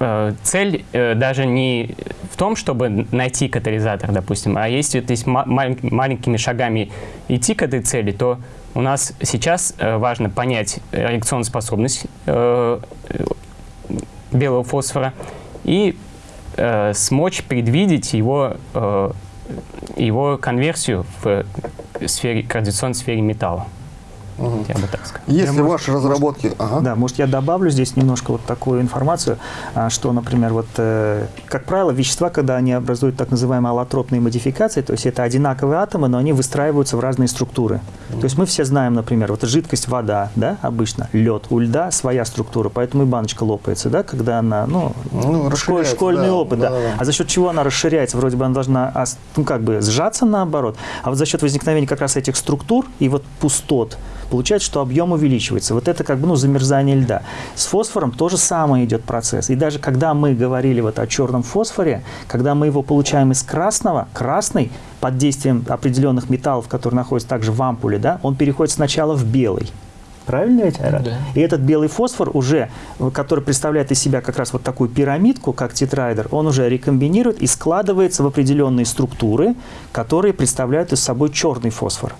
э, цель э, даже не в том, чтобы найти катализатор, допустим, а если есть маленькими шагами идти к этой цели, то у нас сейчас э, важно понять реакционную способность э, белого фосфора и э, смочь предвидеть его, э, его конверсию в сфере, координационной сфере металла. Угу. Я бы так сказал. Если я, ваши может, разработки... Может, ага. Да, может, я добавлю здесь немножко вот такую информацию, а, что, например, вот, э, как правило, вещества, когда они образуют так называемые аллотропные модификации, то есть это одинаковые атомы, но они выстраиваются в разные структуры. Угу. То есть мы все знаем, например, вот жидкость вода, да, обычно, лед, у льда своя структура, поэтому и баночка лопается, да, когда она, ну, ну школь, школьный да, опыт, да, да. да. А за счет чего она расширяется? Вроде бы она должна, ну, как бы сжаться наоборот, а вот за счет возникновения как раз этих структур и вот пустот, получается, что объем увеличивается. Вот это как бы ну, замерзание льда. С фосфором то же самое идет процесс. И даже когда мы говорили вот о черном фосфоре, когда мы его получаем из красного, красный под действием определенных металлов, которые находятся также в ампуле, да, он переходит сначала в белый. Правильно ведь, Айрат? Да. И этот белый фосфор уже, который представляет из себя как раз вот такую пирамидку, как тетрайдер, он уже рекомбинирует и складывается в определенные структуры, которые представляют из собой черный фосфор.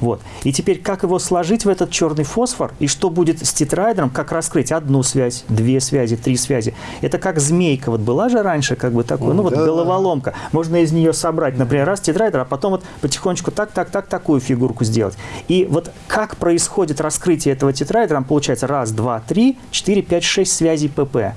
Вот. И теперь как его сложить в этот черный фосфор, и что будет с тетрайдером, как раскрыть одну связь, две связи, три связи. Это как змейка, вот была же раньше как бы такой, ну вот да. головоломка. Можно из нее собрать, например, раз тетрайдер, а потом вот потихонечку так, так, так, такую фигурку сделать. И вот как происходит раскрытие этого тетрайдера, получается раз, два, три, четыре, пять, шесть связей ПП.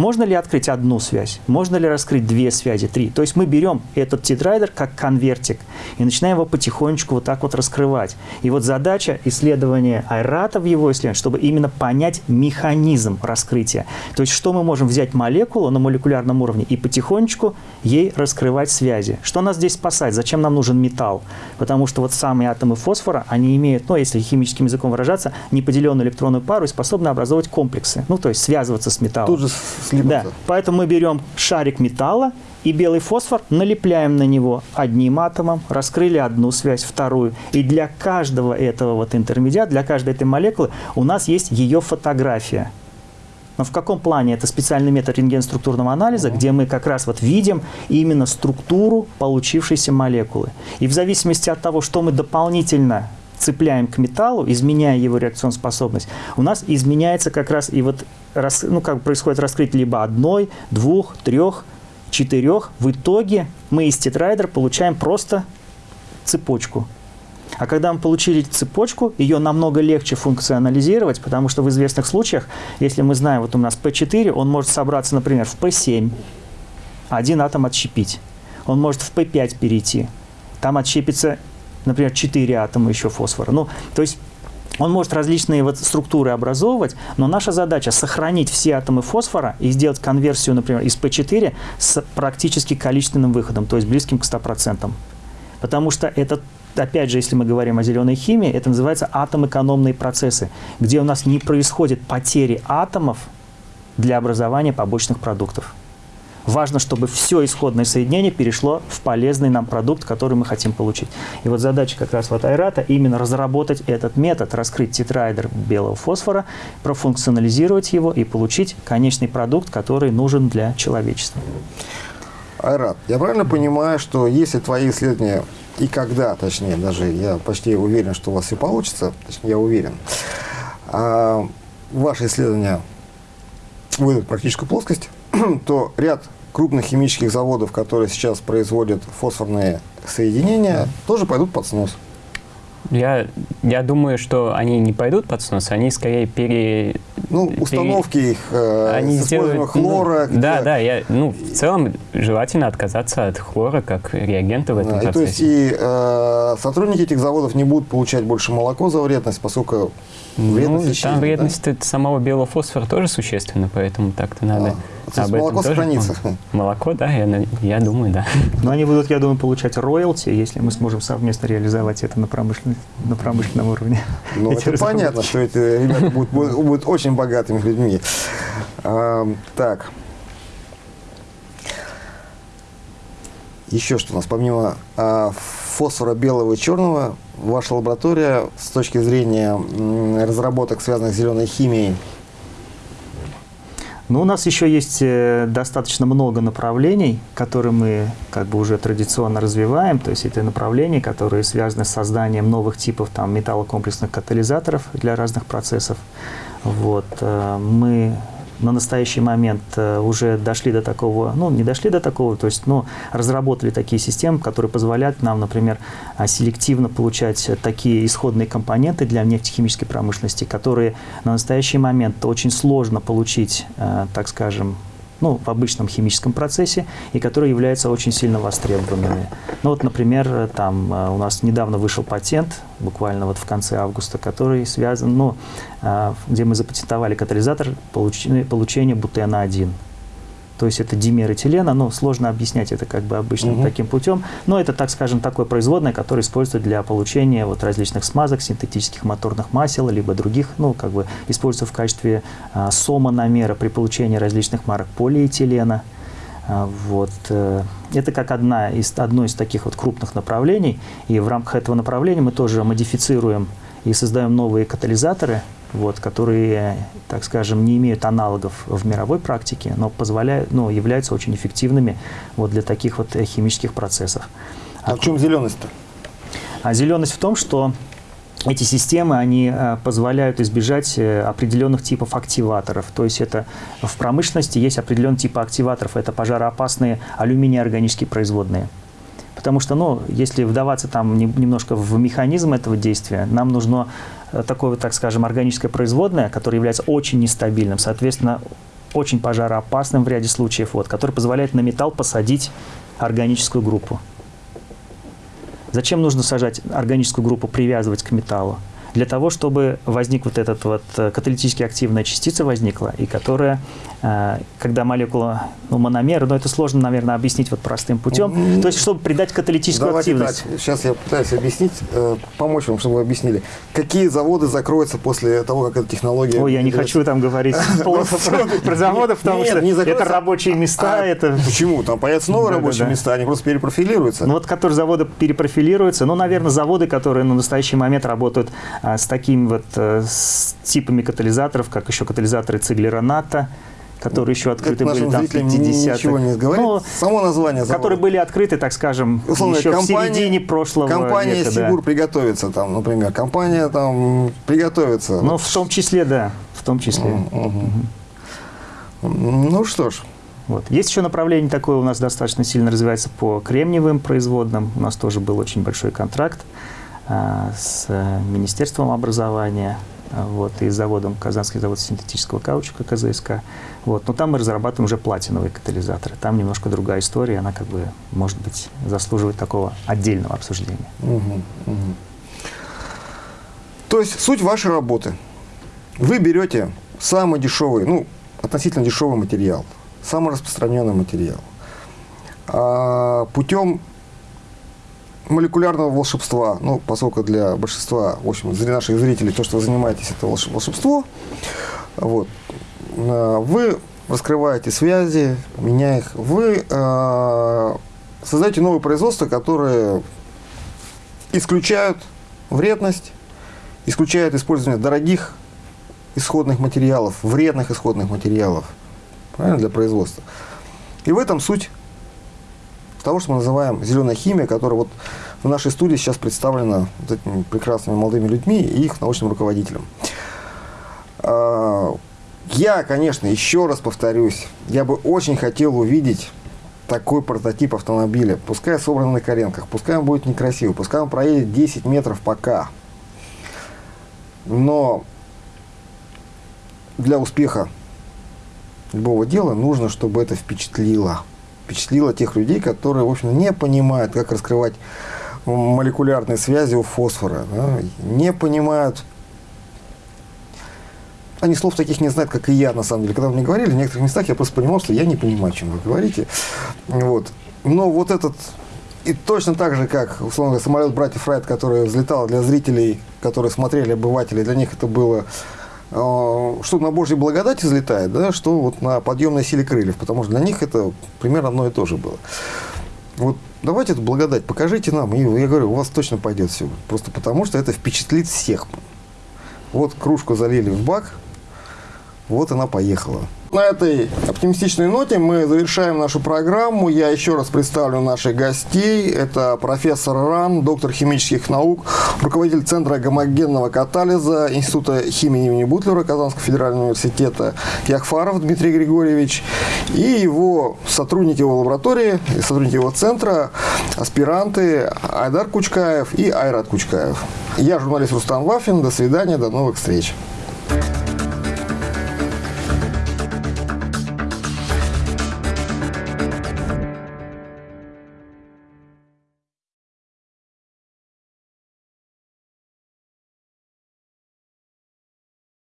Можно ли открыть одну связь? Можно ли раскрыть две связи, три? То есть мы берем этот тетрайдер как конвертик и начинаем его потихонечку вот так вот раскрывать. И вот задача исследования Айрата в его исследовании, чтобы именно понять механизм раскрытия. То есть что мы можем взять молекулу на молекулярном уровне и потихонечку ей раскрывать связи. Что нас здесь спасает? Зачем нам нужен металл? Потому что вот самые атомы фосфора, они имеют, ну если химическим языком выражаться, неподеленную электронную пару и способны образовывать комплексы. Ну то есть связываться с металлом. Тут же слипнуться. Да, поэтому мы берем шарик металла и белый фосфор, налепляем на него одним атомом, раскрыли одну связь, вторую. И для каждого этого вот интермедиата, для каждой этой молекулы у нас есть ее фотография. Но в каком плане? Это специальный метод рентген-структурного анализа, где мы как раз вот видим именно структуру получившейся молекулы. И в зависимости от того, что мы дополнительно цепляем к металлу, изменяя его реакционную способность, у нас изменяется как раз и вот рас, ну, как происходит раскрытие либо одной, двух, трех, четырех. В итоге мы из тетрайдера получаем просто цепочку. А когда мы получили цепочку, ее намного легче функционализировать, потому что в известных случаях, если мы знаем, вот у нас P4, он может собраться, например, в P7, один атом отщепить. Он может в P5 перейти. Там отщепится, например, 4 атома еще фосфора. Ну, то есть он может различные вот структуры образовывать, но наша задача сохранить все атомы фосфора и сделать конверсию, например, из P4 с практически количественным выходом, то есть близким к 100%. Потому что это опять же, если мы говорим о зеленой химии, это называется атом-экономные процессы, где у нас не происходит потери атомов для образования побочных продуктов. Важно, чтобы все исходное соединение перешло в полезный нам продукт, который мы хотим получить. И вот задача как раз вот Айрата именно разработать этот метод, раскрыть тетрайдер белого фосфора, профункционализировать его и получить конечный продукт, который нужен для человечества. Айрат, я правильно понимаю, что если твои исследования и когда, точнее, даже я почти уверен, что у вас все получится, точнее, я уверен, а, ваши исследования выйдут в практическую плоскость, то ряд крупных химических заводов, которые сейчас производят фосфорные соединения, тоже пойдут под снос. Я, я думаю, что они не пойдут под снос, они скорее пере... Ну, установки их э, они с использованием сделают, хлора. Ну, да, да, я, ну, в целом желательно отказаться от хлора как реагента в этом Да, и то есть процессе. и э, сотрудники этих заводов не будут получать больше молоко за вредность, поскольку вредность ну, исчезнет, там да? вредность от самого белого фосфора тоже существенна, поэтому так-то надо А, то есть молоко тоже сохранится. помнить. Молоко, да, я, я думаю, да. Но они будут, я думаю, получать роялти, если мы сможем совместно реализовать это на, промышлен- на промышленном уровне. Ну, Эти это разработки. понятно, что эти ребята будут, будут- будут очень богатыми людьми. А, так. Еще что у нас, помимо а, фосфора белого и черного, ваша лаборатория с точки зрения разработок, связанных с зеленой химией, Но у нас еще есть э, достаточно много направлений, которые мы как бы уже традиционно развиваем. То есть это направления, которые связаны с созданием новых типов там, металлокомплексных катализаторов для разных процессов. Вот. э, Мы на настоящий момент э, уже дошли до такого, ну, не дошли до такого, то есть, ну, разработали такие системы, которые позволяют нам, например, а, селективно получать такие исходные компоненты для нефтехимической промышленности, которые на настоящий момент очень сложно получить, э, так скажем, ну, в обычном химическом процессе, и которые являются очень сильно востребованными. Ну вот, например, там э, у нас недавно вышел патент, буквально вот в конце августа, который связан, ну, э, где мы запатентовали катализатор получения, получения бутена-1. То есть это димер этилена, ну, сложно объяснять это как бы обычным Мгм. таким путем, но это, так скажем, такое производное, которое используется для получения вот различных смазок, синтетических моторных масел, либо других, ну, как бы используется в качестве а, сомономера при получении различных марок полиэтилена. А, Вот. э, Это как одна из, одно из таких вот крупных направлений, и в рамках этого направления мы тоже модифицируем и создаем новые катализаторы, вот, которые, так скажем, не имеют аналогов в мировой практике, но позволяют, ну, являются очень эффективными вот, для таких вот э, химических процессов. а в чем зеленость-то? А зеленость в том, что эти системы, они э, позволяют избежать э, определенных типов активаторов. То есть это в промышленности есть определенные типы активаторов. Это пожароопасные алюминий-органические производные. Потому что, ну, если вдаваться там не- немножко в механизм этого действия, нам нужно такое, вот, так скажем, органическое производное, которое является очень нестабильным, соответственно, очень пожароопасным в ряде случаев, вот, который позволяет на металл посадить органическую группу. Зачем нужно сажать органическую группу, привязывать к металлу? Для того, чтобы возник вот этот вот э, каталитически активная частица возникла, и которая, э, когда молекула, ну, мономер, но это сложно, наверное, объяснить вот простым путем, то есть, чтобы придать каталитическую Давайте активность. так, сейчас я пытаюсь объяснить, э, помочь вам, чтобы вы объяснили. Какие заводы закроются после того, как эта технология... Ой, я не хочу там говорить про, заводы, потому что это рабочие места, А это... Почему? Там появятся новые рабочие места, они просто перепрофилируются. Ну вот, которые заводы перепрофилируются, ну, наверное, заводы, которые на настоящий момент работают с такими вот э, с типами катализаторов, как еще катализаторы Циглера-НАТО, которые еще открыты Это были там в зрителям 50-х. ничего не говорит. Ну, Само название завода. которые были открыты, так скажем, Условно, еще компания- в середине прошлого Компания века. да. Сигур приготовится там, например. Компания там приготовится. Ну, в том числе, да, в том числе. Ну что ж, Вот. Есть еще направление такое у нас достаточно сильно развивается по кремниевым производным. У нас тоже был очень большой контракт а, с э, Министерством образования а, вот, и с заводом, Казанский завод синтетического каучука КЗСК. Вот. Но там мы разрабатываем уже платиновые катализаторы. Там немножко другая история, она как бы, может быть, заслуживает такого отдельного обсуждения. То есть суть вашей работы. Вы берете самый дешевый, ну, относительно дешевый материал, самый распространенный материал. А, путем молекулярного волшебства, ну, поскольку для большинства, в общем, для наших зрителей, то, что вы занимаетесь, это волш- волшебство, вот, а, вы раскрываете связи, меняя их, вы а, создаете новые производства, которые исключают вредность, исключают использование дорогих исходных материалов, вредных исходных материалов. Правильно, для производства. И в этом суть того, что мы называем зеленая химия, которая вот в нашей студии сейчас представлена вот этими прекрасными молодыми людьми и их научным руководителем. А, Я, конечно, еще раз повторюсь, я бы очень хотел увидеть такой прототип автомобиля. Пускай собран на коленках, пускай он будет некрасивый, пускай он проедет 10 метров пока. Но для успеха любого дела нужно, чтобы это впечатлило. Впечатлило тех людей, которые, в общем, не понимают, как раскрывать молекулярные связи у фосфора. да, не понимают они слов таких не знают, как и я, на самом деле. Когда вы мне говорили, в некоторых местах я просто понимал, что я не понимаю, о чем вы говорите. Вот. Но вот этот... И точно так же, как, условно говоря, самолет братьев Райт, который взлетал для зрителей, которые смотрели, обывателей, для них это было что на Божьей благодати взлетает, да, что вот на подъемной силе крыльев, потому что для них это примерно одно и то же было. Вот давайте эту благодать покажите нам, и я говорю, у вас точно пойдет все. Просто потому, что это впечатлит всех. Вот кружку залили в бак, вот она поехала. На этой оптимистичной ноте мы завершаем нашу программу. Я еще раз представлю наших гостей. Это профессор РАН, доктор химических наук, руководитель Центра гомогенного катализа Института химии имени Бутлера Казанского федерального университета Яхфаров Дмитрий Григорьевич и его сотрудники его лаборатории, сотрудники его центра, аспиранты Айдар Кучкаев и Айрат Кучкаев. Я журналист Рустам Вафин. До свидания, до новых встреч.